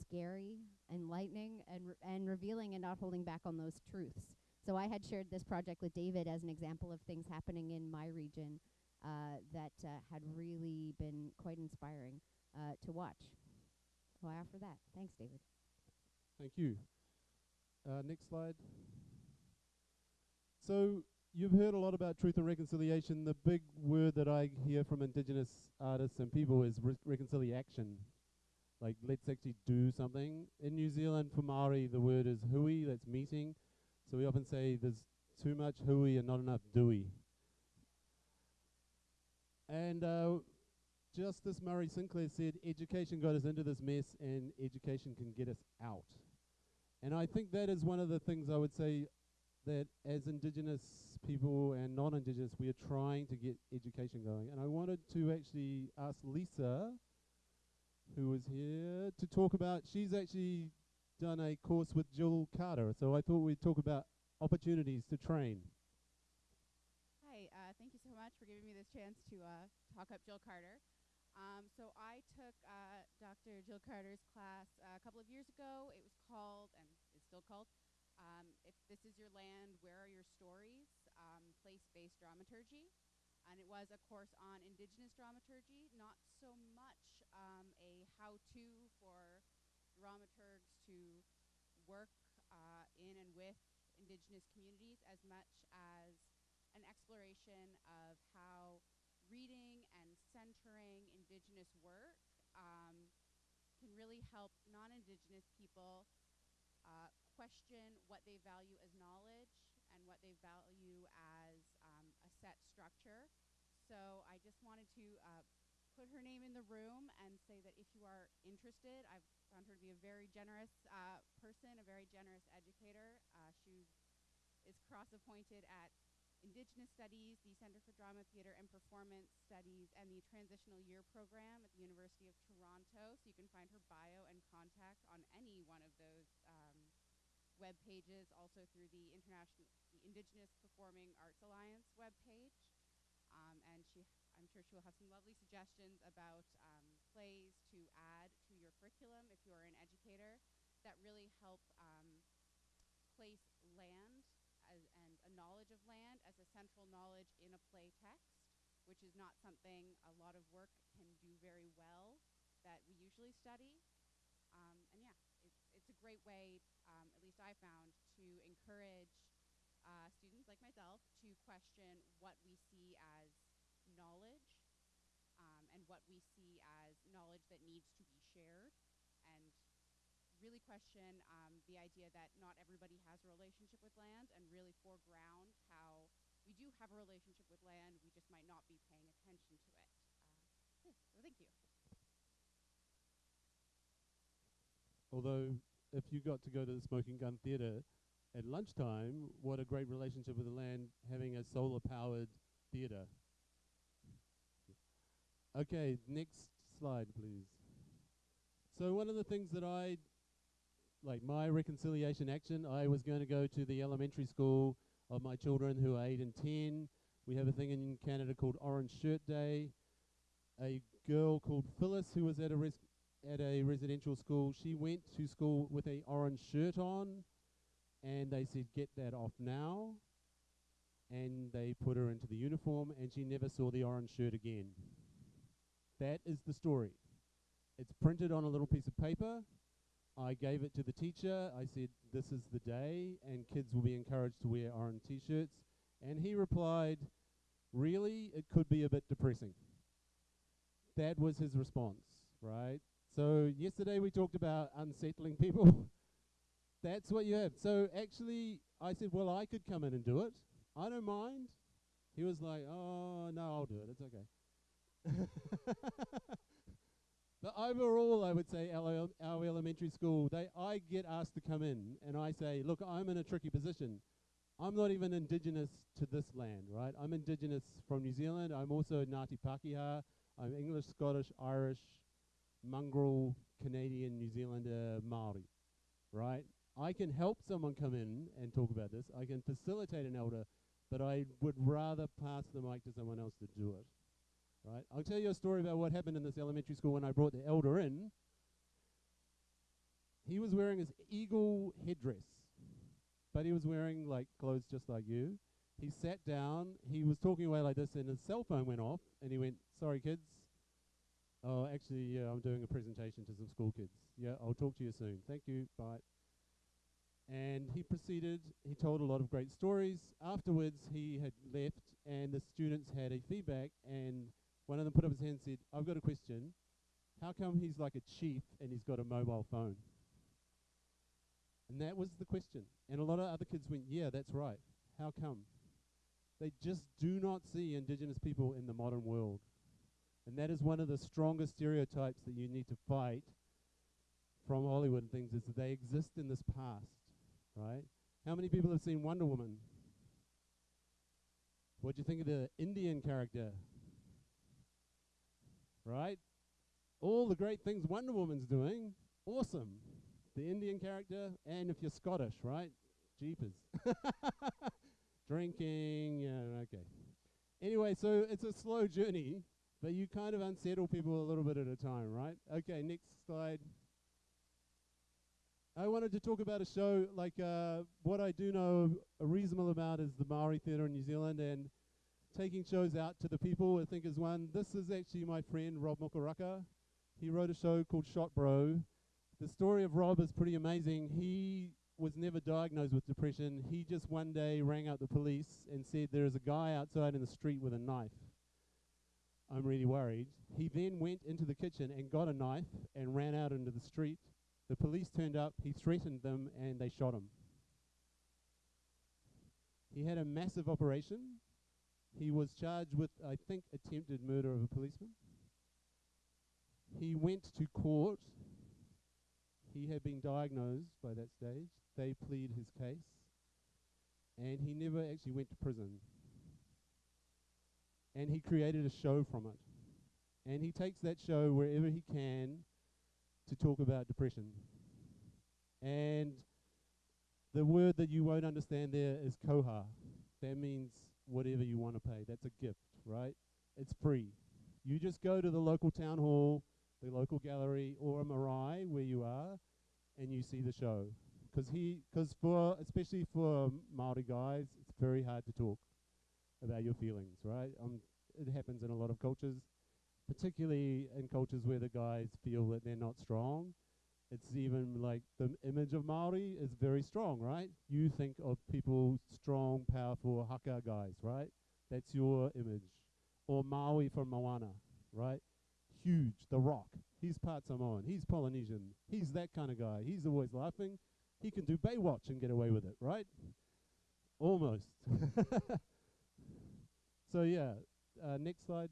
scary, enlightening, and and revealing and not holding back on those truths. So I had shared this project with David as an example of things happening in my region uh, that uh, had really been quite inspiring uh, to watch. So I offer that. Thanks, David. Thank you. Uh, next slide. So you've heard a lot about truth and reconciliation. The big word that I hear from Indigenous artists and people is re- reconciliation. Like, let's actually do something. In New Zealand, for Maori, the word is hui, that's meeting. So we often say there's too much hui and not enough dewey. And uh, Justice Murray Sinclair said, education got us into this mess and education can get us out. And I think that is one of the things I would say that as Indigenous people and non Indigenous, we are trying to get education going. And I wanted to actually ask Lisa, who was here, to talk about, she's actually done a course with Jill Carter. So I thought we'd talk about opportunities to train. Hi, uh, thank you so much for giving me this chance to uh, talk up Jill Carter. Um, so I took uh, Dr. Jill Carter's class uh, a couple of years ago. It was called, and it's still called, um, If This Is Your Land, Where Are Your Stories? Um, Place-Based Dramaturgy. And it was a course on Indigenous dramaturgy, not so much um, a how-to for dramaturgs to work uh, in and with Indigenous communities as much as an exploration of how reading and centering Indigenous work um, can really help non Indigenous people uh, question what they value as knowledge and what they value as um, a set structure. So I just wanted to uh, put her name in the room and say that if you are interested, I've found her to be a very generous uh, person, a very generous educator. Uh, she is cross appointed at Indigenous Studies, the Center for Drama, Theatre, and Performance Studies, and the Transitional Year Program at the University of Toronto. So you can find her bio and contact on any one of those um, web pages, also through the International, the Indigenous Performing Arts Alliance web page. Um, and she, She will have some lovely suggestions about um, plays to add to your curriculum if you are an educator that really help um, place land as, and a knowledge of land as a central knowledge in a play text, which is not something a lot of work can do very well that we usually study. Um, and yeah, it's, it's a great way, um, at least I found, to encourage uh, students like myself to question what we see as knowledge um, and what we see as knowledge that needs to be shared and really question um, the idea that not everybody has a relationship with land and really foreground how we do have a relationship with land, we just might not be paying attention to it. Uh, yeah, thank you. Although, if you got to go to the Smoking Gun Theatre at lunchtime, what a great relationship with the land having a solar powered theatre. Okay, next slide, please. So, one of the things that I like my reconciliation action, I was going to go to the elementary school of my children who are 8 and 10. We have a thing in Canada called Orange Shirt Day. A girl called Phyllis, who was at a res- at a residential school, she went to school with a orange shirt on, and they said, "Get that off now." And they put her into the uniform, and she never saw the orange shirt again. That is the story. It's printed on a little piece of paper. I gave it to the teacher. I said, This is the day, and kids will be encouraged to wear orange t shirts. And he replied, Really? It could be a bit depressing. That was his response, right? So, yesterday we talked about unsettling people. That's what you have. So, actually, I said, Well, I could come in and do it. I don't mind. He was like, Oh, no, I'll do it. It's okay. but overall, I would say our, our elementary school, they I get asked to come in, and I say, look, I'm in a tricky position. I'm not even indigenous to this land, right? I'm indigenous from New Zealand. I'm also Ngāti Pākehā. I'm English, Scottish, Irish, mongrel, Canadian, New Zealander, Maori, right? I can help someone come in and talk about this. I can facilitate an elder, but I would rather pass the mic to someone else to do it right? I'll tell you a story about what happened in this elementary school when I brought the elder in. He was wearing his eagle headdress, but he was wearing like clothes just like you. He sat down, he was talking away like this, and his cell phone went off, and he went, Sorry, kids. Oh, actually, yeah, I'm doing a presentation to some school kids. Yeah, I'll talk to you soon. Thank you. Bye. And he proceeded, he told a lot of great stories. Afterwards, he had left, and the students had a feedback, and one of them put up his hand and said, I've got a question. How come he's like a chief and he's got a mobile phone? And that was the question. And a lot of other kids went, Yeah, that's right. How come? They just do not see Indigenous people in the modern world. And that is one of the strongest stereotypes that you need to fight from Hollywood and things is that they exist in this past, right? How many people have seen Wonder Woman? What do you think of the Indian character? Right? All the great things Wonder Woman's doing, awesome. The Indian character, and if you're Scottish, right? Jeepers. Drinking, yeah, okay. Anyway, so it's a slow journey, but you kind of unsettle people a little bit at a time, right? Okay, next slide. I wanted to talk about a show like uh, what I do know a reasonable amount is the Maori Theatre in New Zealand, and taking shows out to the people, I think is one. This is actually my friend Rob Mokaraka. He wrote a show called Shot Bro. The story of Rob is pretty amazing. He was never diagnosed with depression. He just one day rang up the police and said, There is a guy outside in the street with a knife. I'm really worried. He then went into the kitchen and got a knife and ran out into the street. The police turned up, he threatened them, and they shot him. He had a massive operation. He was charged with, I think, attempted murder of a policeman. He went to court. He had been diagnosed by that stage. They plead his case. And he never actually went to prison. And he created a show from it. And he takes that show wherever he can to talk about depression. And the word that you won't understand there is koha. That means whatever you want to pay. That's a gift, right? It's free. You just go to the local town hall, the local gallery, or a marae where you are, and you see the show. Because he, because for especially for Maori guys, it's very hard to talk about your feelings, right? Um, it happens in a lot of cultures, particularly in cultures where the guys feel that they're not strong. It's even like the image of Maori is very strong, right? You think of people strong, powerful haka guys, right? That's your image. Or Maui from Moana, right? Huge, the rock. He's part Samoan. He's Polynesian. He's that kind of guy. He's always laughing. He can do Baywatch and get away with it, right? Almost. so yeah, uh, next slide.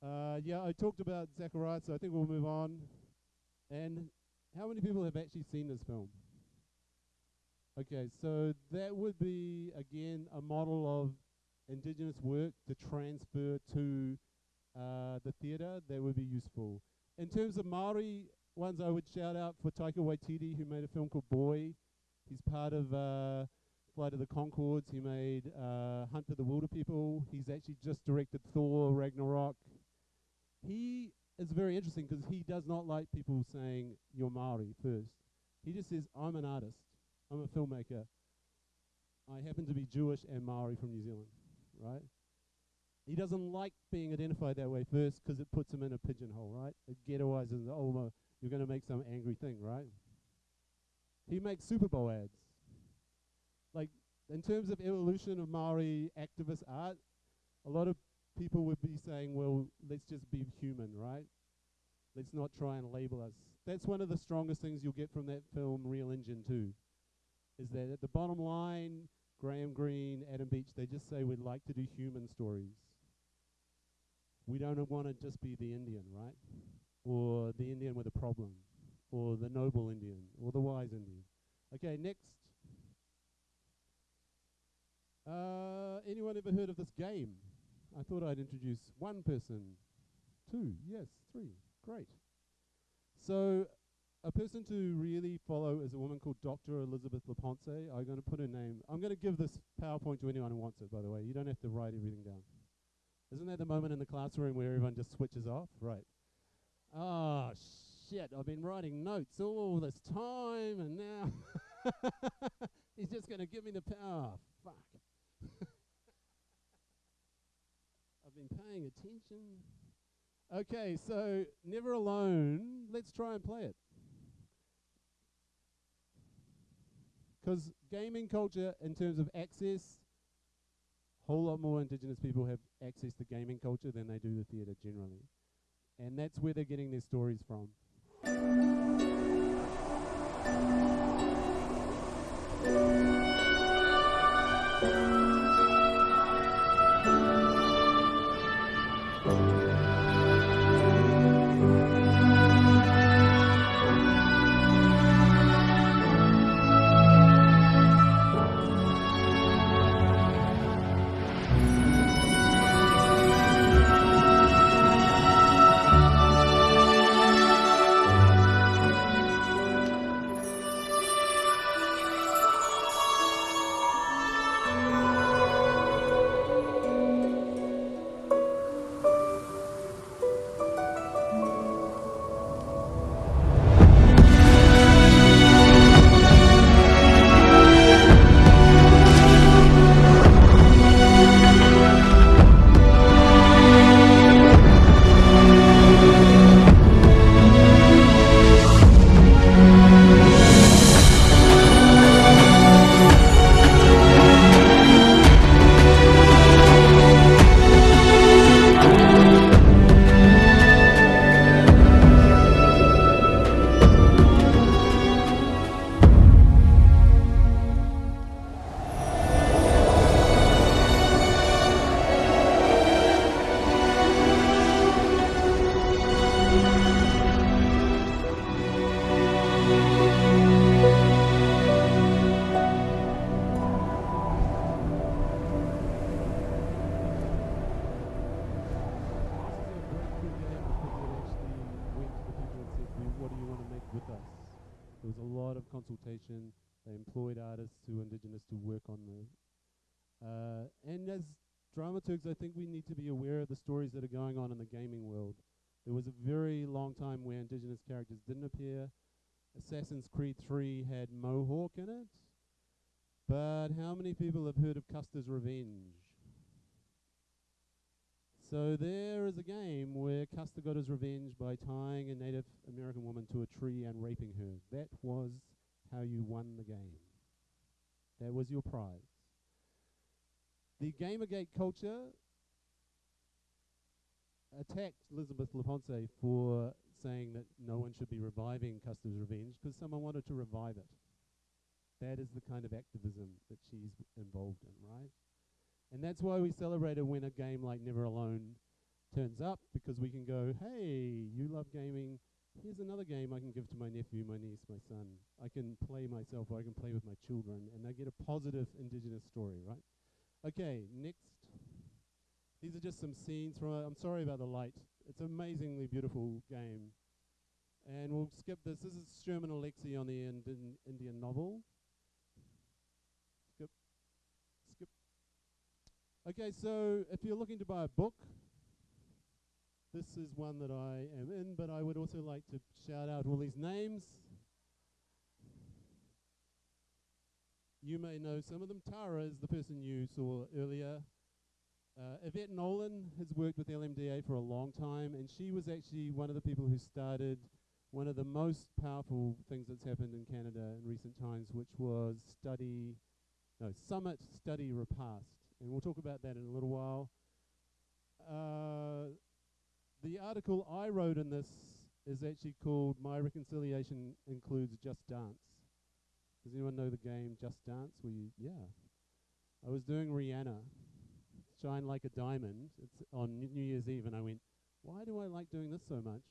Uh, yeah, I talked about Zachariah, so I think we'll move on. And how many people have actually seen this film? Okay, so that would be again a model of indigenous work to transfer to uh, the theatre. That would be useful. In terms of Maori ones, I would shout out for Taika Waititi, who made a film called Boy. He's part of uh, Flight of the Conchords. He made uh, Hunt for the Wilderpeople. He's actually just directed Thor Ragnarok. He is very interesting because he does not like people saying you're Maori first. He just says, I'm an artist. I'm a filmmaker. I happen to be Jewish and Maori from New Zealand, right? He doesn't like being identified that way first because it puts him in a pigeonhole, right? It ghettoizes, oh, my, you're going to make some angry thing, right? He makes Super Bowl ads. Like, in terms of evolution of Maori activist art, a lot of people would be saying, well, let's just be human, right? Let's not try and label us. That's one of the strongest things you'll get from that film, Reel Injun 2, is that at the bottom line, Graham Greene, Adam Beach, they just say we'd like to do human stories. We don't want to just be the Indian, right? Or the Indian with a problem, or the noble Indian, or the wise Indian. Okay, next. Uh, anyone ever heard of this game? I thought I'd introduce one person. Two, yes, three. Great. So, a person to really follow is a woman called Dr. Elizabeth LaPensée. I'm going to put her name. I'm going to give this PowerPoint to anyone who wants it, by the way. You don't have to write everything down. Isn't that the moment in the classroom where everyone just switches off? Right. Ah, shit. I've been writing notes all this time, and now he's just going to give me the power. fuck. Been paying attention. Okay, so Never Alone. Let's try and play it. Because gaming culture, in terms of access, a whole lot more Indigenous people have access to gaming culture than they do the theatre generally. And that's where they're getting their stories from. This is I think we need to be aware of the stories that are going on in the gaming world. There was a very long time where indigenous characters didn't appear. Assassin's Creed 3 had Mohawk in it. But how many people have heard of Custer's Revenge? So there is a game where Custer got his revenge by tying a Native American woman to a tree and raping her. That was how you won the game. That was your prize. The Gamergate culture attacked Elizabeth LaPensée for saying that no one should be reviving Custer's Revenge because someone wanted to revive it. That is the kind of activism that she's involved in, right? And that's why we celebrate when a game like Never Alone turns up because we can go, hey, you love gaming. Here's another game I can give to my nephew, my niece, my son. I can play myself or I can play with my children and they get a positive indigenous story, right? Okay, next. These are just some scenes from I'm sorry about the light. It's an amazingly beautiful game. And we'll skip this. This is Sherman Alexie on the Indian, Indian novel. Skip. Skip. Okay, so if you're looking to buy a book, this is one that I am in, but I would also like to shout out all these names. You may know some of them. Tara is the person you saw earlier. Uh, Yvette Nolan has worked with LMDA for a long time, and she was actually one of the people who started one of the most powerful things that's happened in Canada in recent times, which was study, no, summit study repast. And we'll talk about that in a little while. Uh, the article I wrote in this is actually called My Reconciliation Includes Just Dance. Does anyone know the game Just Dance? Where you, yeah. I was doing Rihanna, Shine Like a Diamond. It's on New Year's Eve, and I went, why do I like doing this so much?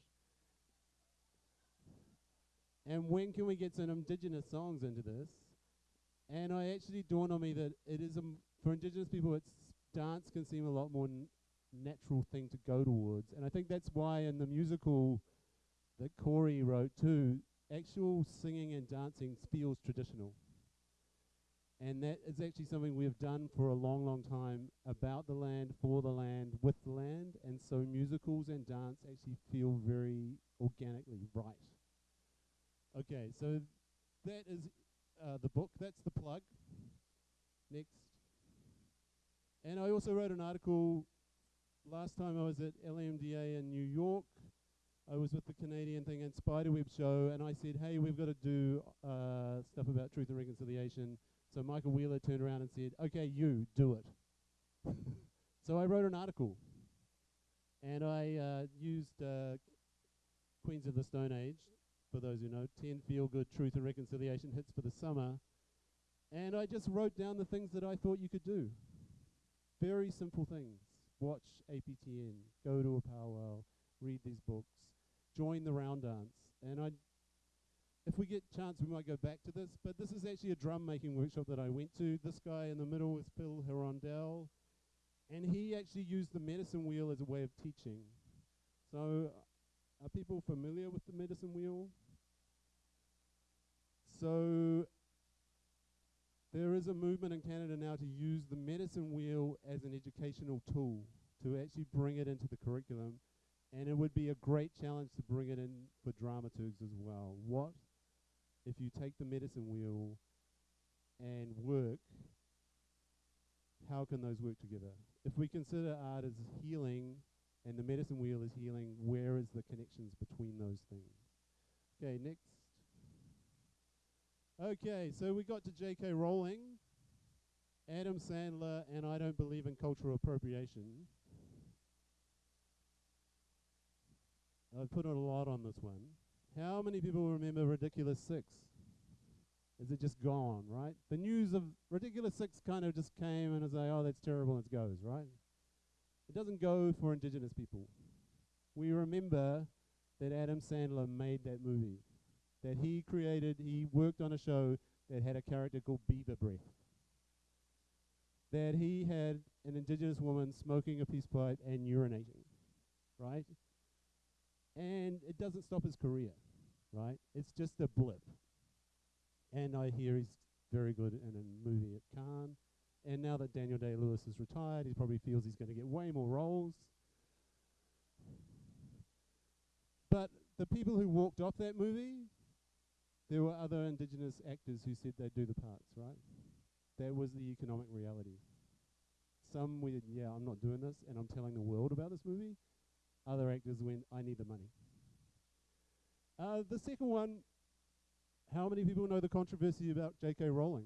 And when can we get some indigenous songs into this? And I actually dawned on me that it is a m- for indigenous people, it's dance can seem a lot more natural thing to go towards, and I think that's why in the musical that Corey wrote too, actual singing and dancing feels traditional. And that is actually something we've done for a long, long time about the land, for the land, with the land, and so musicals and dance actually feel very organically right. Okay, so that is uh, the book. That's the plug. Next. And I also wrote an article last time I was at LMDA in New York. I was with the Canadian thing and Spiderweb show, and I said, "Hey, we've got to do uh, stuff about truth and reconciliation." So Michael Wheeler turned around and said, "Okay, you do it." so I wrote an article, and I uh, used uh, Queens of the Stone Age for those who know, 10 feel good truth and reconciliation hits for the summer. And I just wrote down the things that I thought you could do. Very simple things. Watch APTN, go to a powwow, read these books, join the round dance. And I, if we get chance, we might go back to this, but this is actually a drum making workshop that I went to. This guy in the middle is Phil L'Hirondelle, and he actually used the medicine wheel as a way of teaching. So, are people familiar with the medicine wheel? So there is a movement in Canada now to use the medicine wheel as an educational tool to actually bring it into the curriculum. And it would be a great challenge to bring it in for dramaturgs as well. What if you take the medicine wheel and work? How can those work together? If we consider art as healing and the medicine wheel is healing, where is the connections between those things? Okay, next. Okay, so we got to J.K. Rowling, Adam Sandler, and I don't believe in cultural appropriation. I've put a lot on this one. How many people remember Ridiculous Six? Is it just gone, right? The news of Ridiculous Six kind of just came and was like, oh, that's terrible, and it goes, right? It doesn't go for Indigenous people. We remember that Adam Sandler made that movie that he created, he worked on a show that had a character called Beaver Breath. That he had an indigenous woman smoking a peace pipe and urinating, right? And it doesn't stop his career, right? It's just a blip. And I hear he's very good in a movie at Cannes. And now that Daniel Day Lewis is retired, he probably feels he's going to get way more roles. But the people who walked off that movie there were other indigenous actors who said they'd do the parts, right? That was the economic reality. Some went, yeah, I'm not doing this, and I'm telling the world about this movie. Other actors went, I need the money. Uh, the second one, how many people know the controversy about J.K. Rowling?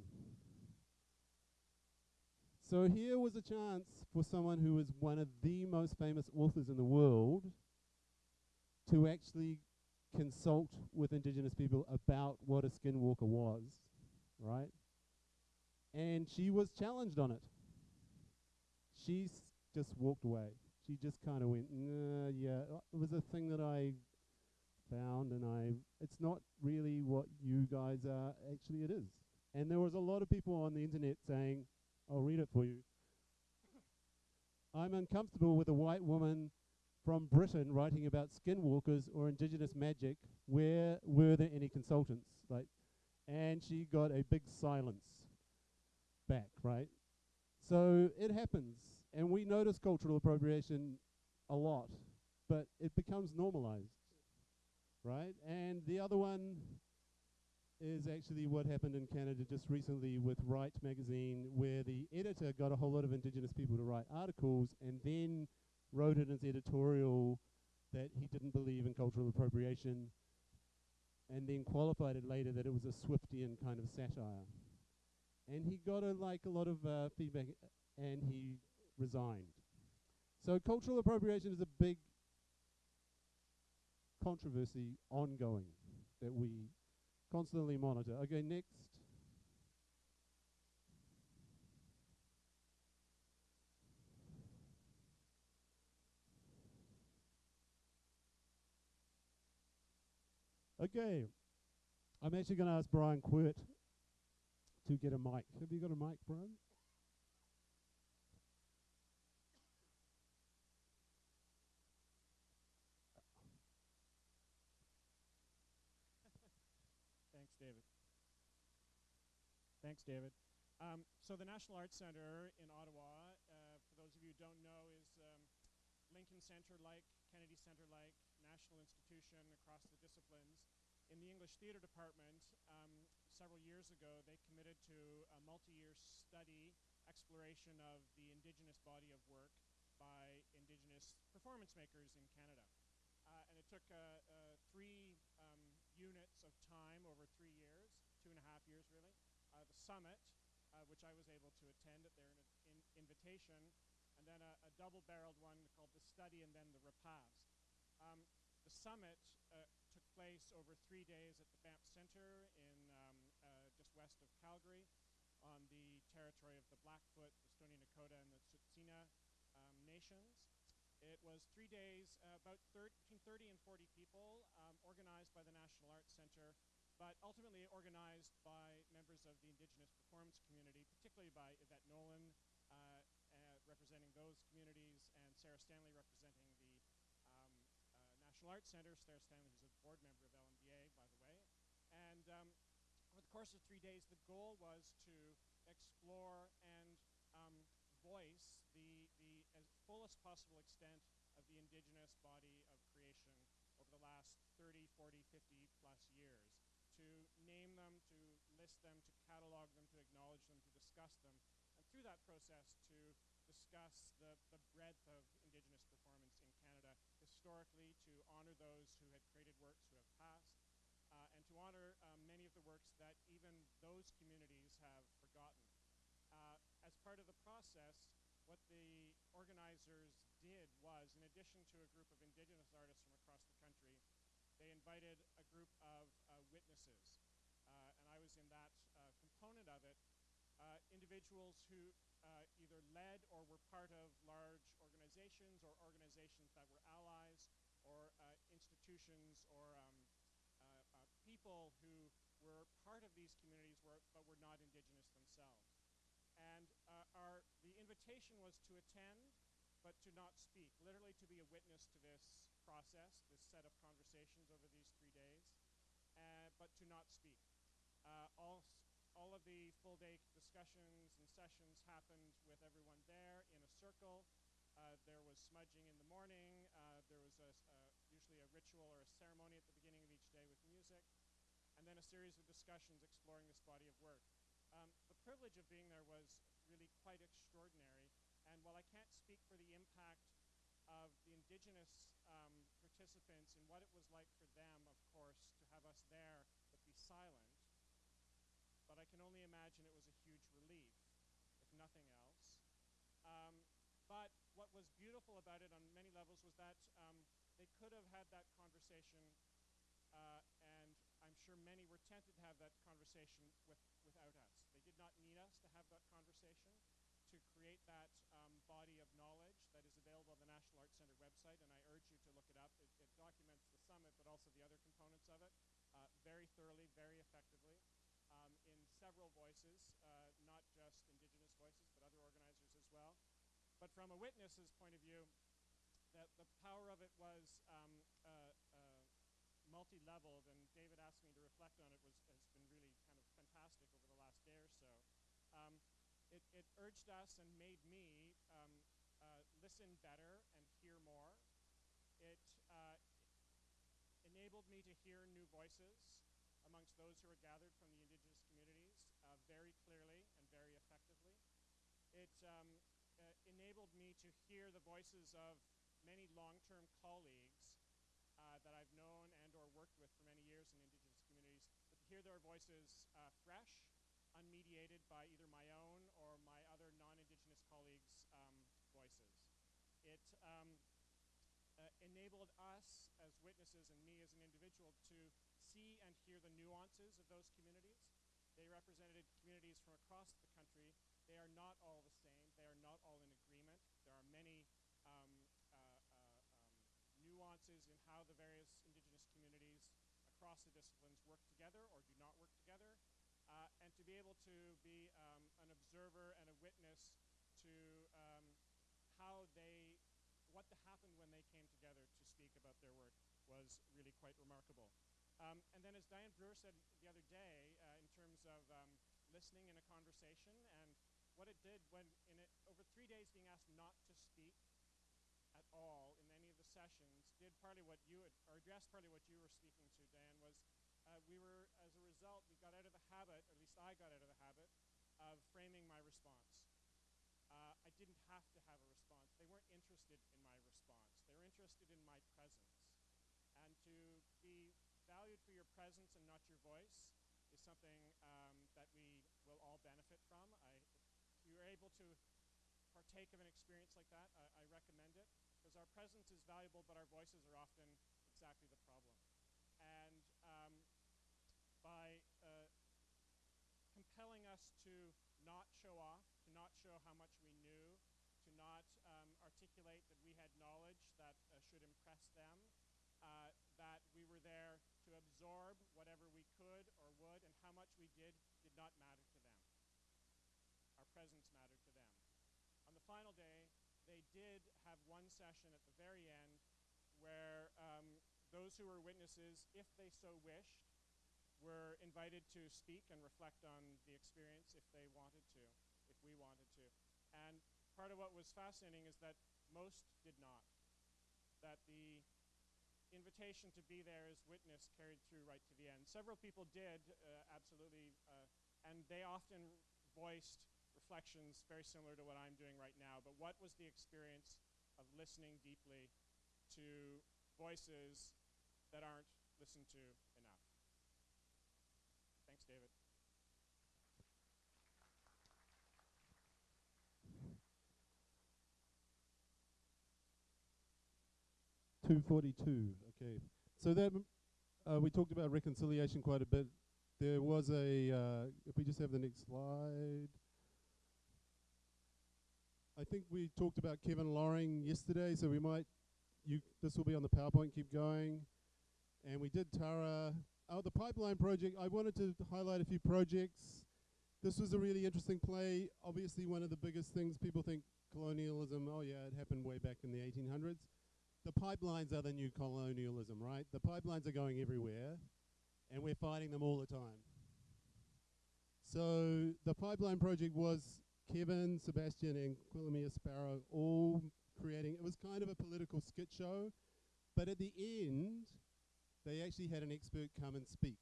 So here was a chance for someone who was one of the most famous authors in the world to actually consult with indigenous people about what a skinwalker was, right? And she was challenged on it. She just walked away. She just kind of went, nah, yeah, it was a thing that I found, and I, it's not really what you guys are. Actually, it is. And there was a lot of people on the internet saying, I'll read it for you. I'm uncomfortable with a white woman from Britain writing about skinwalkers or indigenous magic. Where were there any consultants? Like, and she got a big silence back, right? So it happens, and we notice cultural appropriation a lot, but it becomes normalized, right? And the other one is actually what happened in Canada just recently with Write magazine, where the editor got a whole lot of Indigenous people to write articles and then wrote in his editorial that he didn't believe in cultural appropriation and then qualified it later that it was a Swiftian kind of satire. And he got a, like a lot of uh, feedback, and he resigned. So cultural appropriation is a big controversy ongoing that we constantly monitor. Okay, next. Okay, I'm actually going to ask Brian Quirt to get a mic. Have you got a mic, Brian? Thanks, David. Thanks, David. Um, so the National Arts Centre in Ottawa, uh, for those of you who don't know, is um, Lincoln Centre-like, Kennedy Centre-like, national institution across the disciplines. In the English Theatre Department, um, several years ago, they committed to a multi-year study, exploration of the Indigenous body of work by Indigenous performance makers in Canada. Uh, and it took uh, uh, three um, units of time over three years, two and a half years really. Uh, the summit, uh, which I was able to attend at their in invitation, and then a, a double-barreled one called the study and then the repast. Um, the summit uh, took place over three days at the Banff Centre in um, uh, just west of Calgary on the territory of the Blackfoot, the Stoney Nakoda, and the Tsuut'ina um, nations. It was three days, uh, about thir between 30 and 40 people, um, organized by the National Arts Centre, but ultimately organized by members of the Indigenous performance community, particularly by Yvette Nolan, uh, uh, representing those communities, and Sarah Stanley representing the um, uh, National Arts Centre. Sarah Stanley, is a board member of LMDA, by the way. And um, over the course of three days, the goal was to explore and um, voice the, the fullest possible extent of the indigenous body of creation over the last 30, 40, 50 plus years. To name them, to list them, to catalog them, to acknowledge them, to discuss them, and through that process to discuss the, the breadth of indigenous performance in Canada historically, to honor those who had created works who have passed, uh, and to honor um, many of the works that even those communities have forgotten. Uh, as part of the process, what the organizers did was, in addition to a group of indigenous artists from across the country, they invited a group of uh, uh, and I was in that uh, component of it, uh, individuals who uh, either led or were part of large organizations or organizations that were allies or uh, institutions or um, people who were part of these communities were, but were not indigenous themselves. And our, the invitation was to attend, but to not speak, literally to be a witness to this process, this set of conversations over these three days, uh, but to not speak. Uh, all, all of the full day discussions and sessions happened with everyone there in a circle. Uh, there was smudging in the morning. Uh, there was a, usually a ritual or a ceremony at the beginning of each day with music. And then a series of discussions exploring this body of work. Um, the privilege of being there was really quite extraordinary. And while I can't speak for the impact of the indigenous um, participants and what it was like for them, of course, there but be silent, but I can only imagine it was a huge relief, if nothing else. Um, but what was beautiful about it on many levels was that um, they could have had that conversation, uh, and I'm sure many were tempted to have that conversation with, without us. They did not need us to have that conversation to create that um, body of knowledge that is available on the National Arts Centre website, and I urge you to look it up. It, it documents the summit, but also the other components of it thoroughly, very effectively, um, in several voices, uh, not just Indigenous voices, but other organizers as well. But from a witness's point of view, that the power of it was um, uh, uh multi-leveled, and David asked me to reflect on it, was, has been really kind of fantastic over the last day or so. Um, it, it, urged us and made me um, uh, listen better and hear more. It uh, enabled me to hear new voices amongst those who are gathered from the indigenous communities uh, very clearly and very effectively. It um, uh, enabled me to hear the voices of many long-term colleagues uh, that I've known and or worked with for many years in indigenous communities, hear their voices uh, fresh, unmediated by either my own or my other non-Indigenous colleagues' um, voices. It um, uh, enabled us as witnesses and me as an individual to see and hear the nuances of those communities. They represented communities from across the country. They are not all the same. They are not all in agreement. There are many um, uh, uh, um, nuances in how the various Indigenous communities across the disciplines work together or do not work together. Uh, and to be able to be um, an observer and a witness to um, how they, what happened when they came together to speak about their work was really quite remarkable. Um, and then, as Diane Brewer said the other day, uh, in terms of um, listening in a conversation, and what it did when, in it, over three days, being asked not to speak at all in any of the sessions, did partly what you had, or addressed partly what you were speaking to, Diane, was uh, we were, as a result, we got out of the habit, at least I got out of the habit, of framing my response. Uh, I didn't have to have a response. They weren't interested in my response. They were interested in my presence. And to be valued for your presence and not your voice is something um, that we will all benefit from. I, if you're able to partake of an experience like that, I, I recommend it because our presence is valuable, but our voices are often exactly the problem. And um, by uh, compelling us to not show off, to not show how much we knew, to not um, articulate that we had knowledge that uh, should impress them, uh, that we were there to absorb whatever we could or would, and how much we did did not matter to them. Our presence mattered to them. On the final day, they did have one session at the very end where um, those who were witnesses, if they so wished, were invited to speak and reflect on the experience if they wanted to, if we wanted to. And part of what was fascinating is that most did not. That the invitation to be there as witness carried through right to the end. Several people did, uh, absolutely, uh, and they often voiced reflections very similar to what I'm doing right now. But what was the experience of listening deeply to voices that aren't listened to enough? Thanks, David. Two forty-two. Okay, so that uh, we talked about reconciliation quite a bit. There was a. Uh, if we just have the next slide. I think we talked about Kevin Loring yesterday, so we might. You. This will be on the PowerPoint. Keep going. And we did Tara. Oh, the pipeline project. I wanted to highlight a few projects. This was a really interesting play. Obviously, one of the biggest things people think colonialism. Oh yeah, it happened way back in the 1800s the pipelines are the new colonialism, right? The pipelines are going everywhere, and we're fighting them all the time. So the pipeline project was Kevin, Sebastian, and Quelemia Sparrow all creating. It was kind of a political skit show, but at the end, they actually had an expert come and speak,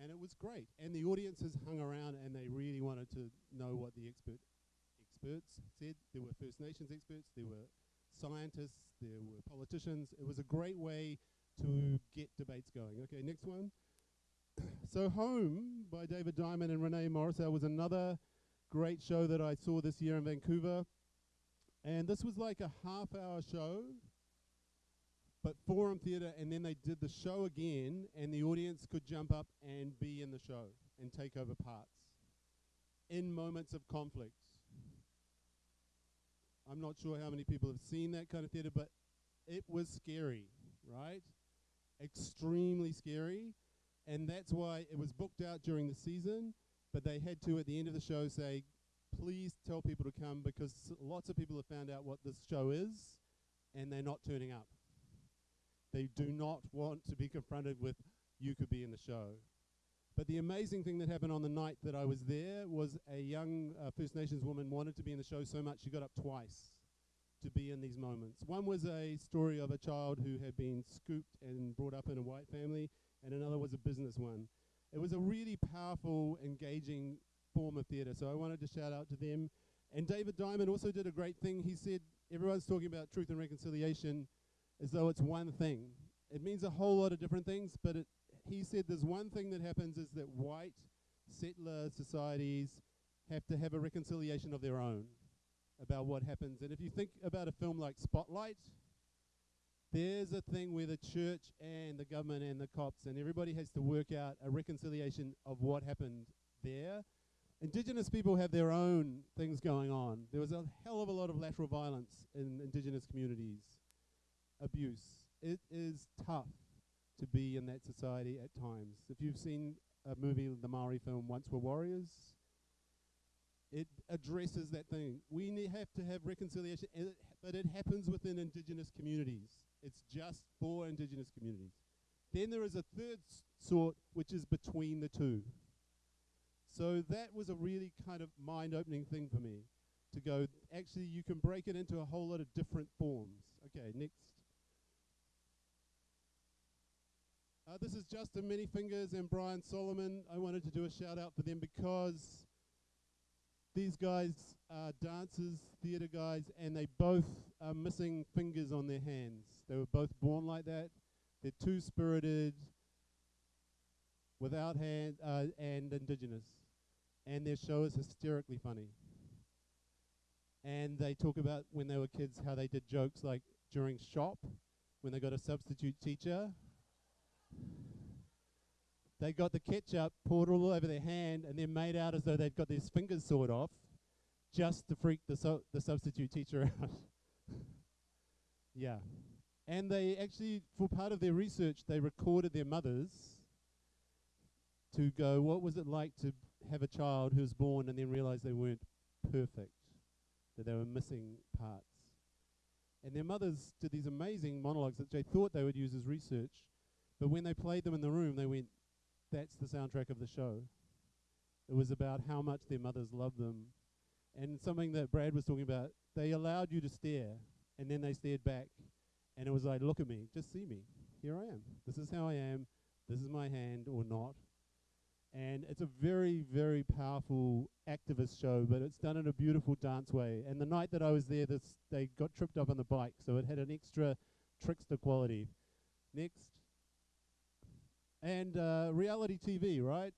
and it was great. And the audiences hung around, and they really wanted to know what the expert experts said. There were First Nations experts. There were scientists, there were politicians. It was a great way to get debates going. Okay, next one. so Home by David Diamond and Renae Morriseau was another great show that I saw this year in Vancouver. And this was like a half hour show, but Forum Theatre, and then they did the show again, and the audience could jump up and be in the show and take over parts in moments of conflict. I'm not sure how many people have seen that kind of theater, but it was scary, right? Extremely scary. And that's why it was booked out during the season, but they had to, at the end of the show, say, please tell people to come because lots of people have found out what this show is and they're not turning up. They do not want to be confronted with, you could be in the show. But the amazing thing that happened on the night that I was there was a young uh, First Nations woman wanted to be in the show so much she got up twice to be in these moments. One was a story of a child who had been scooped and brought up in a white family, and another was a business one. It was a really powerful, engaging form of theatre, so I wanted to shout out to them. And David Diamond also did a great thing. He said, everyone's talking about truth and reconciliation as though it's one thing. It means a whole lot of different things, but it he said there's one thing that happens is that white settler societies have to have a reconciliation of their own about what happens. And if you think about a film like Spotlight, there's a thing where the church and the government and the cops and everybody has to work out a reconciliation of what happened there. Indigenous people have their own things going on. There was a hell of a lot of lateral violence in indigenous communities, abuse. It is tough to be in that society at times. If you've seen a movie, the Maori film Once Were Warriors, it addresses that thing. We have to have reconciliation, and it, but it happens within indigenous communities. It's just for indigenous communities. Then there is a third sort, which is between the two. So that was a really kind of mind opening thing for me to go, actually, you can break it into a whole lot of different forms. Okay, next. Uh, this is Justin Many Fingers and Brian Solomon. I wanted to do a shout out for them because these guys are dancers, theatre guys, and they both are missing fingers on their hands. They were both born like that. They're two spirited, without hand, uh, and indigenous. And their show is hysterically funny. And they talk about when they were kids how they did jokes like during shop when they got a substitute teacher. They got the ketchup poured all over their hand and then made out as though they'd got their fingers sawed off just to freak the, so the substitute teacher out. yeah. And they actually, for part of their research, they recorded their mothers to go, what was it like to have a child who was born and then realize they weren't perfect, that they were missing parts. And their mothers did these amazing monologues that they thought they would use as research, but when they played them in the room, they went, that's the soundtrack of the show. It was about how much their mothers loved them. And something that Brad was talking about, they allowed you to stare, and then they stared back, and it was like, look at me, just see me. Here I am. This is how I am. This is my hand or not. And it's a very, very powerful activist show, but it's done in a beautiful dance way. And the night that I was there, this they got tripped up on the bike, so it had an extra trickster quality. Next. And uh, reality TV, right?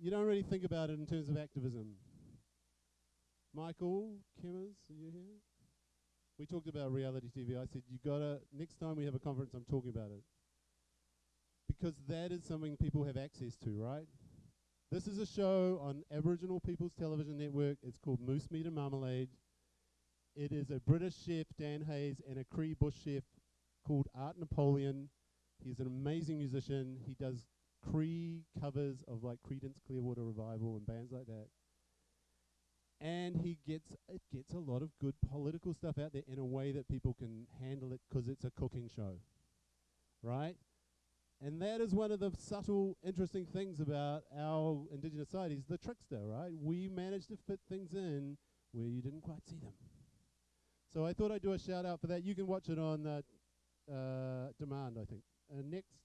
You don't really think about it in terms of activism. Michael Kemmers, are you here? We talked about reality TV. I said, you gotta, next time we have a conference, I'm talking about it. Because that is something people have access to, right? This is a show on Aboriginal People's Television Network. It's called Moose Meat and Marmalade. It is a British chef, Dan Hayes, and a Cree Bush chef called Art Napoleon. He's an amazing musician. He does Cree covers of like Creedence Clearwater Revival and bands like that. And he gets it gets a lot of good political stuff out there in a way that people can handle it because it's a cooking show, right? And that is one of the subtle, interesting things about our indigenous societies, the trickster, right? We manage to fit things in where you didn't quite see them. So I thought I'd do a shout out for that. You can watch it on uh, uh, demand, I think. Uh, next.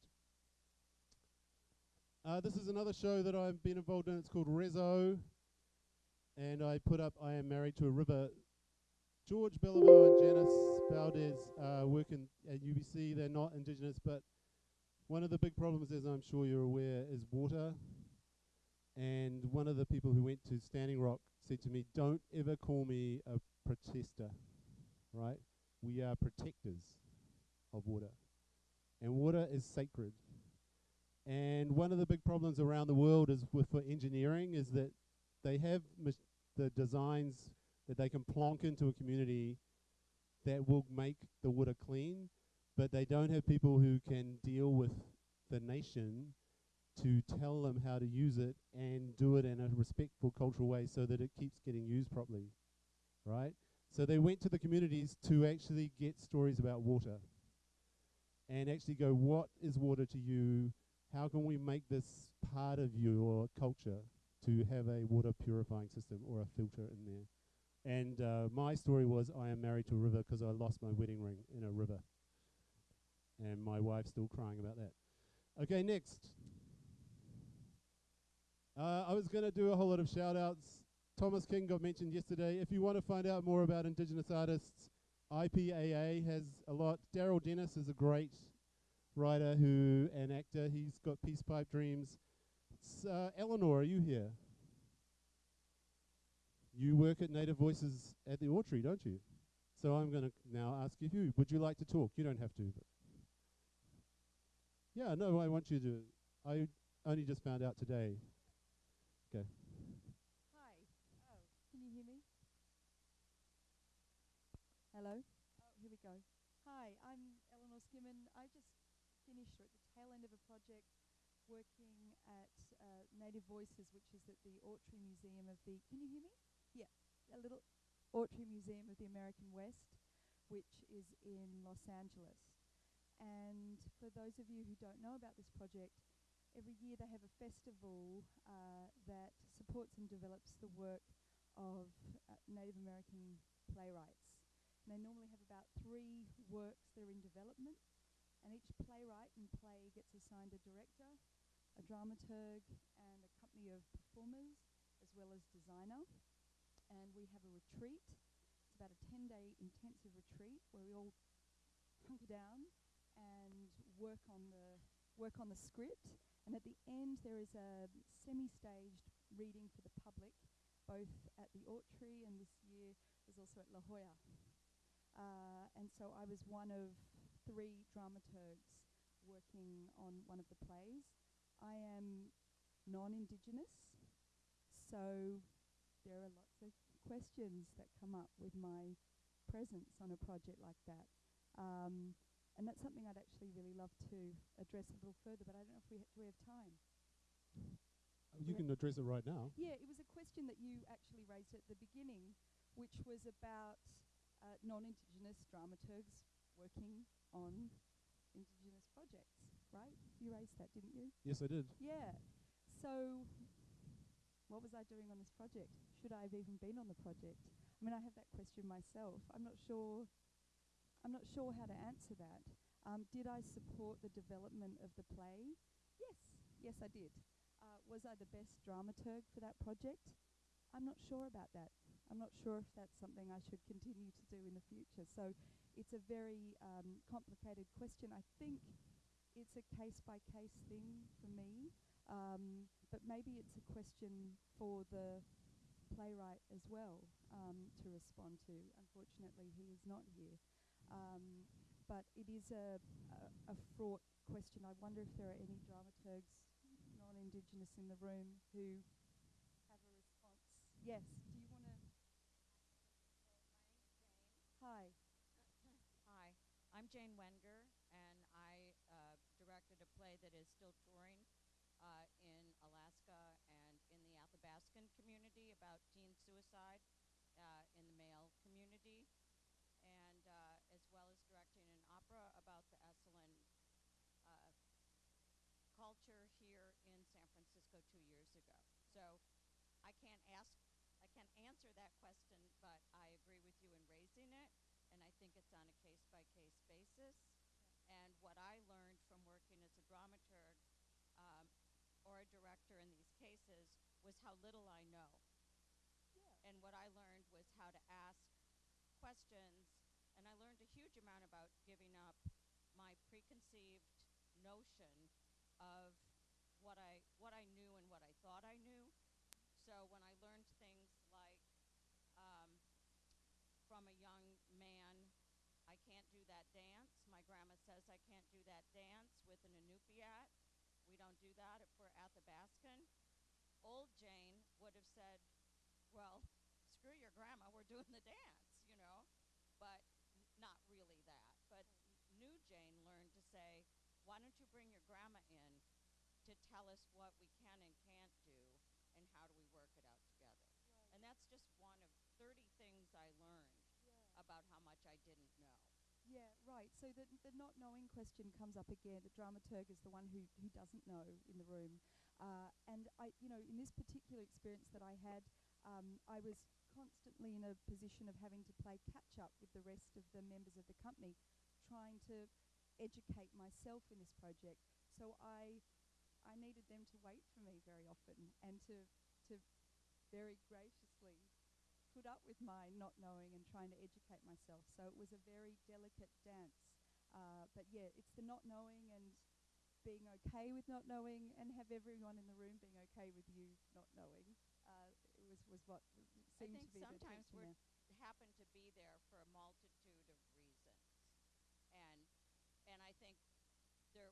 Uh, this is another show that I've been involved in. It's called Rezo. And I put up I Am Married to a River. George Bellevue and Janice Valdez uh, work in, at UBC. They're not indigenous, but one of the big problems, as I'm sure you're aware, is water. And one of the people who went to Standing Rock said to me, Don't ever call me a protester, right? We are protectors of water. And water is sacred. And one of the big problems around the world is with for engineering is that they have the designs that they can plonk into a community that will make the water clean, but they don't have people who can deal with the nation to tell them how to use it and do it in a respectful cultural way so that it keeps getting used properly. Right? So they went to the communities to actually get stories about water and actually go, what is water to you? How can we make this part of your culture to have a water purifying system or a filter in there? And uh, my story was I am married to a river because I lost my wedding ring in a river. And my wife's still crying about that. Okay, next. Uh, I was going to do a whole lot of shout outs. Thomas King got mentioned yesterday. If you want to find out more about Indigenous artists, IPAA has a lot. Darrell Dennis is a great writer who an actor. He's got Peace Pipe Dreams. Uh, Eleanor, are you here? You work at Native Voices at the Autry, don't you? So I'm going to now ask you, who would you like to talk? You don't have to. But yeah, no, I want you to. I only just found out today. Okay. Hi. Oh, can you hear me? Hello? Oh, here we go. Hi, I'm Eleanor Skimmon. I just finished or at the tail end of a project working Native Voices, which is at the Autry Museum of the. Can you hear me? Yeah, a little Autry Museum of the American West, which is in Los Angeles. And for those of you who don't know about this project, every year they have a festival uh, that supports and develops the work of uh, Native American playwrights. And they normally have about three works that are in development, and each playwright and play gets assigned a director, a dramaturg, company of performers, as well as designer. And we have a retreat. It's about a 10-day intensive retreat where we all hunker down and work on the work on the script. And at the end, there is a semi-staged reading for the public, both at the Autry and this year was also at La Jolla. Uh, and so I was one of three dramaturgs working on one of the plays. I am non-Indigenous, so there are lots of questions that come up with my presence on a project like that. Um, and that's something I'd actually really love to address a little further, but I don't know if we, ha- do we have time. You can address it right now. Yeah, it was a question that you actually raised at the beginning, which was about uh, non-Indigenous dramaturgs working on Indigenous projects, right? You raised that, didn't you? Yes, I did. Yeah. So, what was I doing on this project? Should I have even been on the project? I mean, I have that question myself. I'm not sure. I'm not sure how to answer that. Um, did I support the development of the play? Yes. Yes, I did. Uh, was I the best dramaturg for that project? I'm not sure about that. I'm not sure if that's something I should continue to do in the future. So it's a very um, complicated question. I think it's a case by case thing for me, um, but maybe it's a question for the playwright as well um, to respond to. Unfortunately, he is not here. Um, but it is a, a, a fraught question. I wonder if there are any dramaturgs, non-Indigenous, in the room who have a response. Yes. Do you want to? Hi. Hi, I'm Jane Wenger, and I uh, directed a play that is still touring uh, in Alaska and in the Athabascan community about teen suicide uh, in the male community, and uh, as well as directing an opera about the Esselen uh, culture here in San Francisco two years ago. So I can't ask, I can't answer that question, but I agree with you in raising it, and I think it's on a case by case basis. And what I learned from working as a dramaturg um, or a director in these cases was how little I know. Yeah. And what I learned was how to ask questions, and I learned a huge amount about giving up my preconceived notion of what I what I knew and what I thought I knew. So when I learned things like um, from a young man, I can't do that dance. My grandma says I can't do that dance with an Inupiat. We don't do that if we're Athabascan. Old Jane would have said, well, screw your grandma, we're doing the dance, you know, but n- not really that. But n- new Jane learned to say, why don't you bring your grandma in to tell us what we can and can't do and how do we work it out together? And that's just one of 30 things I learned about how much I didn't know. Yeah, right. So the, the not knowing question comes up again. The dramaturg is the one who, who doesn't know in the room. Uh, and I, you know, in this particular experience that I had, um, I was constantly in a position of having to play catch up with the rest of the members of the company, trying to educate myself in this project. So I, I needed them to wait for me very often and to, to very graciously put up with my not knowing and trying to educate myself. So it was a very delicate dance. Uh, but yeah, it's the not knowing and being okay with not knowing, and have everyone in the room being okay with you not knowing. Uh, it was was what I seemed to be the sometimes tension we're there. happen to be there for a multitude of reasons. And and I think there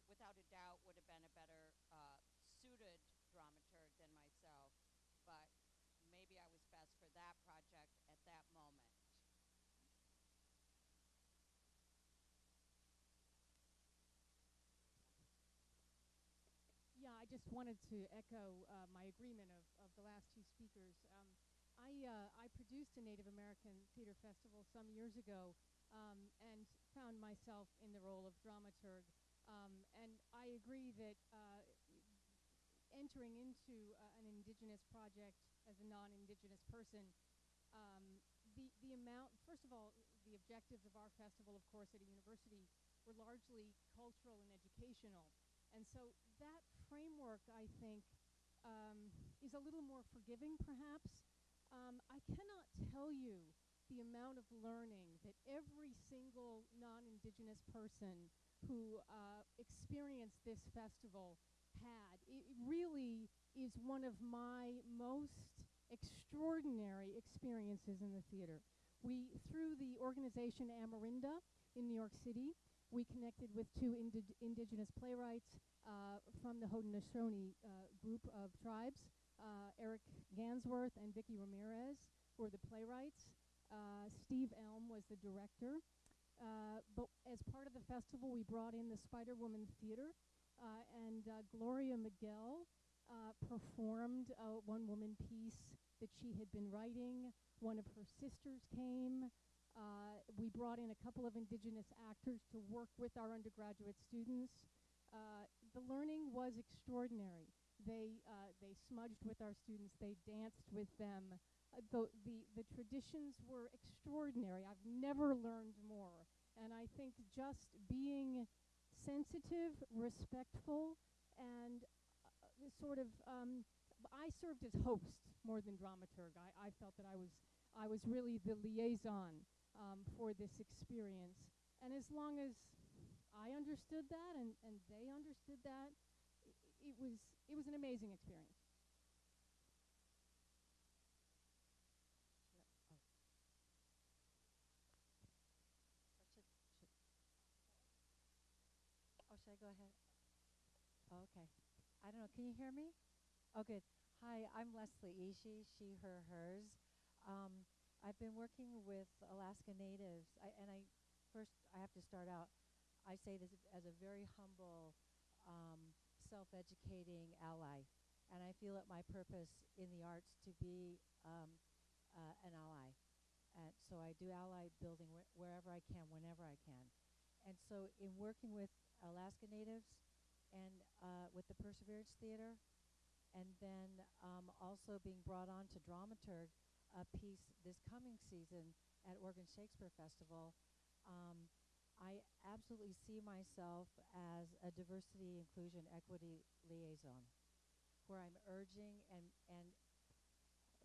without would have been a better uh, suited dramaturg than myself, but maybe I was best for that project at that moment. Yeah, I just wanted to echo uh, my agreement of, of the last two speakers. Um, I, uh, I produced a Native American theater festival some years ago um, and found myself in the role of dramaturg. Um, and I agree that uh, entering into uh, an indigenous project as a non-indigenous person, um, the, the amount, first of all, the objectives of our festival, of course, at a university were largely cultural and educational. And so that framework, I think, um, is a little more forgiving, perhaps. Um, I cannot tell you the amount of learning that every single non-indigenous person who uh, experienced this festival had. It really is one of my most extraordinary experiences in the theater. We, through the organization Amerinda in New York City, we connected with two indi- indigenous playwrights uh, from the Haudenosaunee uh, group of tribes. Uh, Eric Gansworth and Vickie Ramirez were the playwrights. Uh, Steve Elm was the director. Uh, but as part of the festival, we brought in the Spider Woman Theater, uh, and uh, Gloria Miguel uh, performed a one woman piece that she had been writing. One of her sisters came. Uh, we brought in a couple of indigenous actors to work with our undergraduate students. Uh, the learning was extraordinary. They, uh, they smudged with our students, they danced with them. Uh, the, the, the traditions were extraordinary. I've never learned more. And I think just being sensitive, respectful, and uh, sort of, um, I served as host more than dramaturg. I, I felt that I was, I was really the liaison um, for this experience. And as long as I understood that and, and they understood that, i- it was, it was an amazing experience. Oh, should I go ahead? Oh, okay. I don't know. Can you hear me? Oh, good. Hi, I'm Leslie Ishii, she, her, hers. Um, I've been working with Alaska Natives, I, and I first I have to start out. I say this as a very humble, um, self-educating ally, and I feel it my purpose in the arts to be um, uh, an ally. And so I do ally building wh- wherever I can, whenever I can. And so in working with Alaska Natives and uh, with the Perseverance Theater, and then um, also being brought on to dramaturg a piece this coming season at Oregon Shakespeare Festival, um, I absolutely see myself as a diversity, inclusion, equity liaison, where I'm urging and and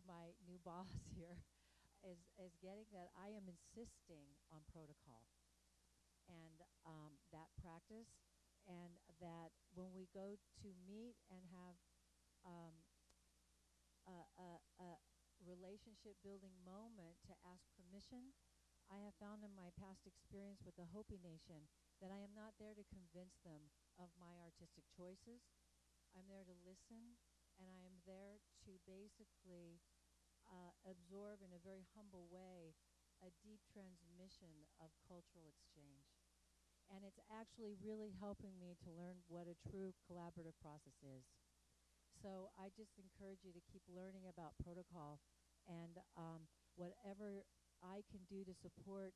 my new boss here is is getting that I am insisting on protocol. And um, that practice, and that when we go to meet and have um, a, a, a relationship building moment to ask permission, I have found in my past experience with the Hopi Nation that I am not there to convince them of my artistic choices. I'm there to listen, and I am there to basically uh, absorb in a very humble way a deep transmission of cultural exchange. And it's actually really helping me to learn what a true collaborative process is. So I just encourage you to keep learning about protocol and um, whatever I can do to support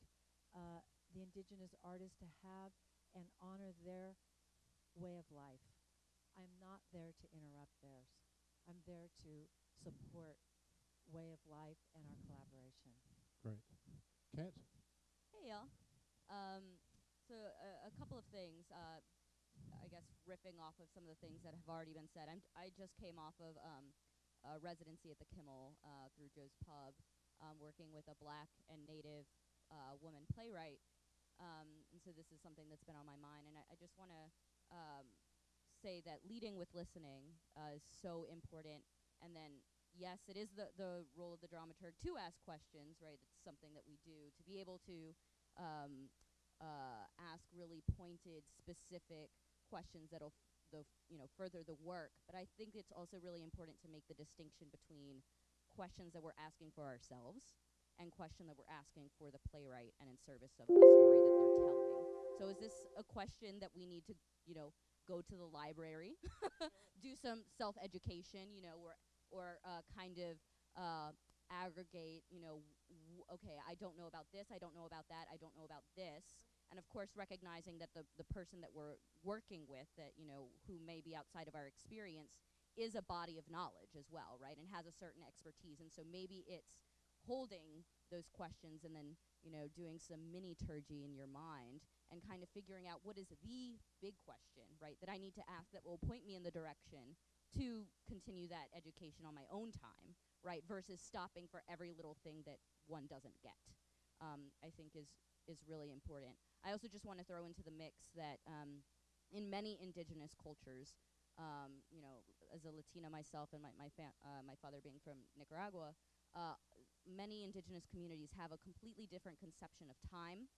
uh, the indigenous artists to have and honor their way of life. I'm not there to interrupt theirs. I'm there to support way of life and our collaboration. Great. Kat? Hey y'all. Um, so a, a couple of things. Uh, I guess riffing off of some of the things that have already been said. I'm, I just came off of um, a residency at the Kimmel uh, through Joe's Pub, um, working with a black and native uh, woman playwright. Um, and so this is something that's been on my mind, and I, I just want to um, say that leading with listening uh, is so important. And then, yes, it is the, the role of the dramaturg to ask questions, right? It's something that we do to be able to um, uh, ask really pointed, specific questions that'll the you know further the work. But I think it's also really important to make the distinction between questions that we're asking for ourselves and question that we're asking for the playwright and in service of the story that they're telling. So is this a question that we need to, you know, go to the library, do some self-education, you know, or or uh, kind of uh, aggregate, you know, okay, I don't know about this, I don't know about that, I don't know about this, and of course recognizing that the the person that we're working with, that you know, who may be outside of our experience, is a body of knowledge as well, right, and has a certain expertise, and so maybe it's holding those questions and then you know doing some mini turgy in your mind and kind of figuring out what is the big question right that i need to ask that will point me in the direction to continue that education on my own time right versus stopping for every little thing that one doesn't get um, i think is is really important. I also just want to throw into the mix that um, in many indigenous cultures um, you know as a latina myself and my my, uh, my father being from nicaragua uh, many indigenous communities have a completely different conception of time,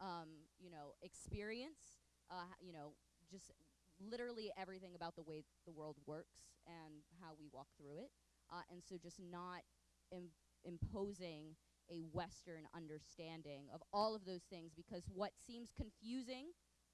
um, you know, experience, uh, you know, just literally everything about the way the world works and how we walk through it. Uh, and so just not Im- imposing a Western understanding of all of those things because what seems confusing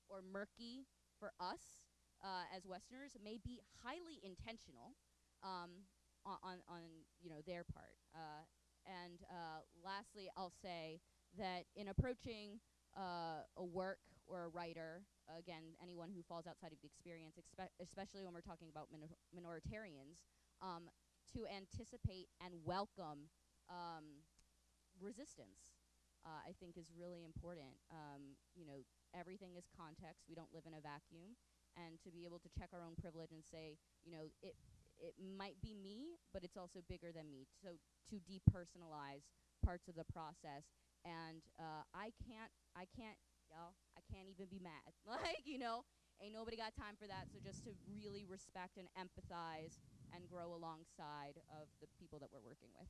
or murky for us uh, as Westerners may be highly intentional um, on, on, you know their part. Uh, and uh, lastly, I'll say that in approaching uh, a work or a writer, again, anyone who falls outside of the experience, expe- especially when we're talking about minor- minoritarians, um, to anticipate and welcome um, resistance. Uh, I think is really important. Um, you know, everything is context. We don't live in a vacuum, and to be able to check our own privilege and say, you know, it it might be me, but it's also bigger than me. So to depersonalize parts of the process, and uh, I can't, I can't, y'all, I can't even be mad. like you know, ain't nobody got time for that. So just to really respect and empathize and grow alongside of the people that we're working with.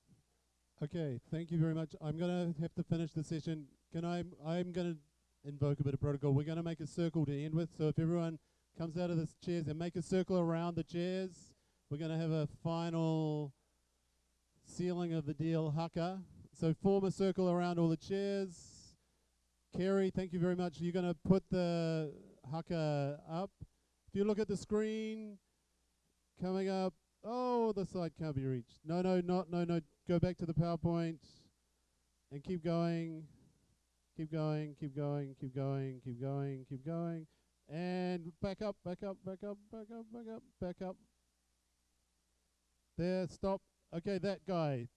Okay, thank you very much. I'm gonna have to finish the session. Can I? I'm gonna invoke a bit of protocol. We're gonna make a circle to end with. So if everyone comes out of the chairs and make a circle around the chairs, we're gonna have a final sealing of the deal, haka. So form a circle around all the chairs. Kerry, thank you very much. You're gonna put the haka up. If you look at the screen, coming up. Oh, the side can't be reached. No, no, not no, no. Go back to the PowerPoint and keep going. Keep going, keep going, keep going, keep going, keep going. And back up, back up, back up, back up, back up, back up. There, stop. Okay, that guy,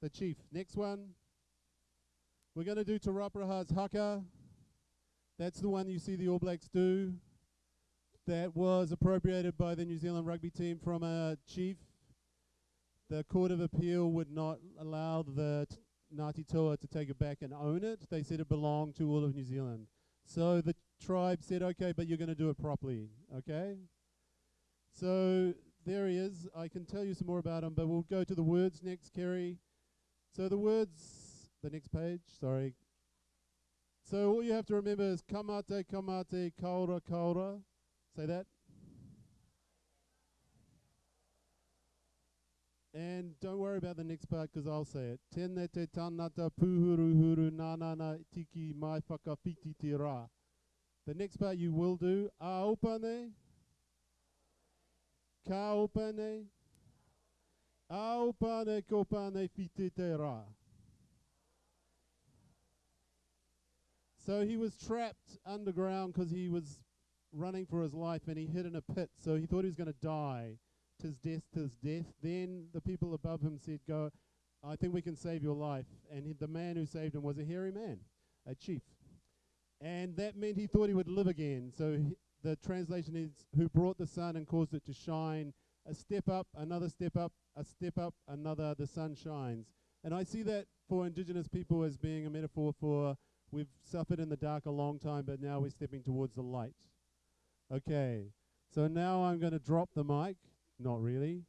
the chief. Next one. We're going to do Te Rauparaha's haka. That's the one you see the All Blacks do. That was appropriated by the New Zealand rugby team from a chief. The Court of Appeal would not allow the Ngāti Toa to take it back and own it. They said it belonged to all of New Zealand. So the tribe said, okay, but you're going to do it properly, okay? So there he is. I can tell you some more about him, but we'll go to the words next, Kerry. So the words, the next page, sorry. So all you have to remember is kamate, kamate, kaura, kaura. Say that. And don't worry about the next part because I'll say it. Tēnei te tangata puhuruhuru nānana tiki mai whakawhiti te rā. The next part you will do. A opane. Ka opane. A opane ko pane whiti te rā. So he was trapped underground because he was running for his life and he hid in a pit. So he thought he was going to die. Tis death, tis death. Then the people above him said, Go, I think we can save your life. And he, the man who saved him was a hairy man, a chief. And that meant he thought he would live again. So he, the translation is, Who brought the sun and caused it to shine. A step up, another step up, a step up, another, the sun shines. And I see that for indigenous people as being a metaphor for We've suffered in the dark a long time, but now we're stepping towards the light. Okay, so now I'm going to drop the mic. Not really.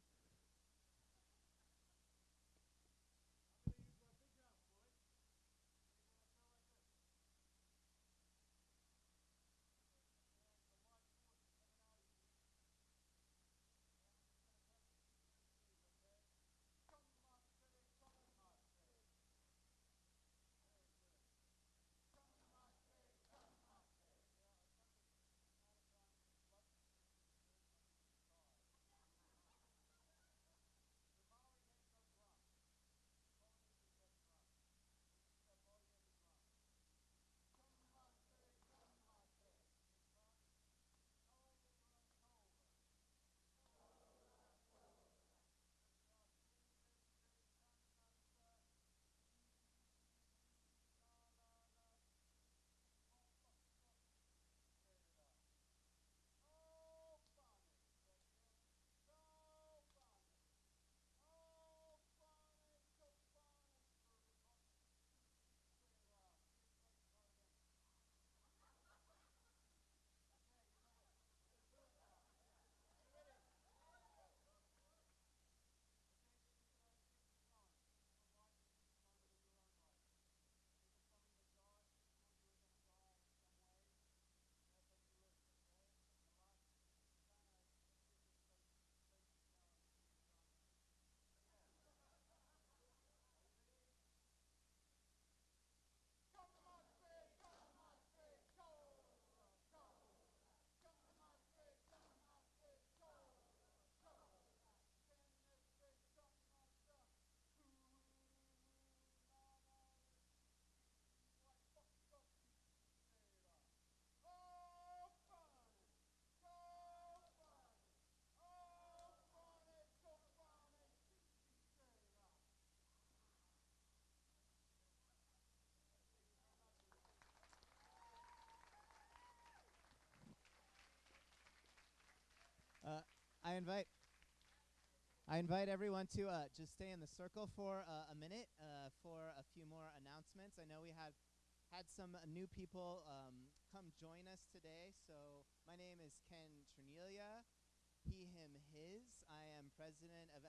I invite I invite everyone to uh, just stay in the circle for uh, a minute uh, for a few more announcements. I know we have had some new people um, come join us today. So my name is Ken Ternelia. He, him, his. I am president of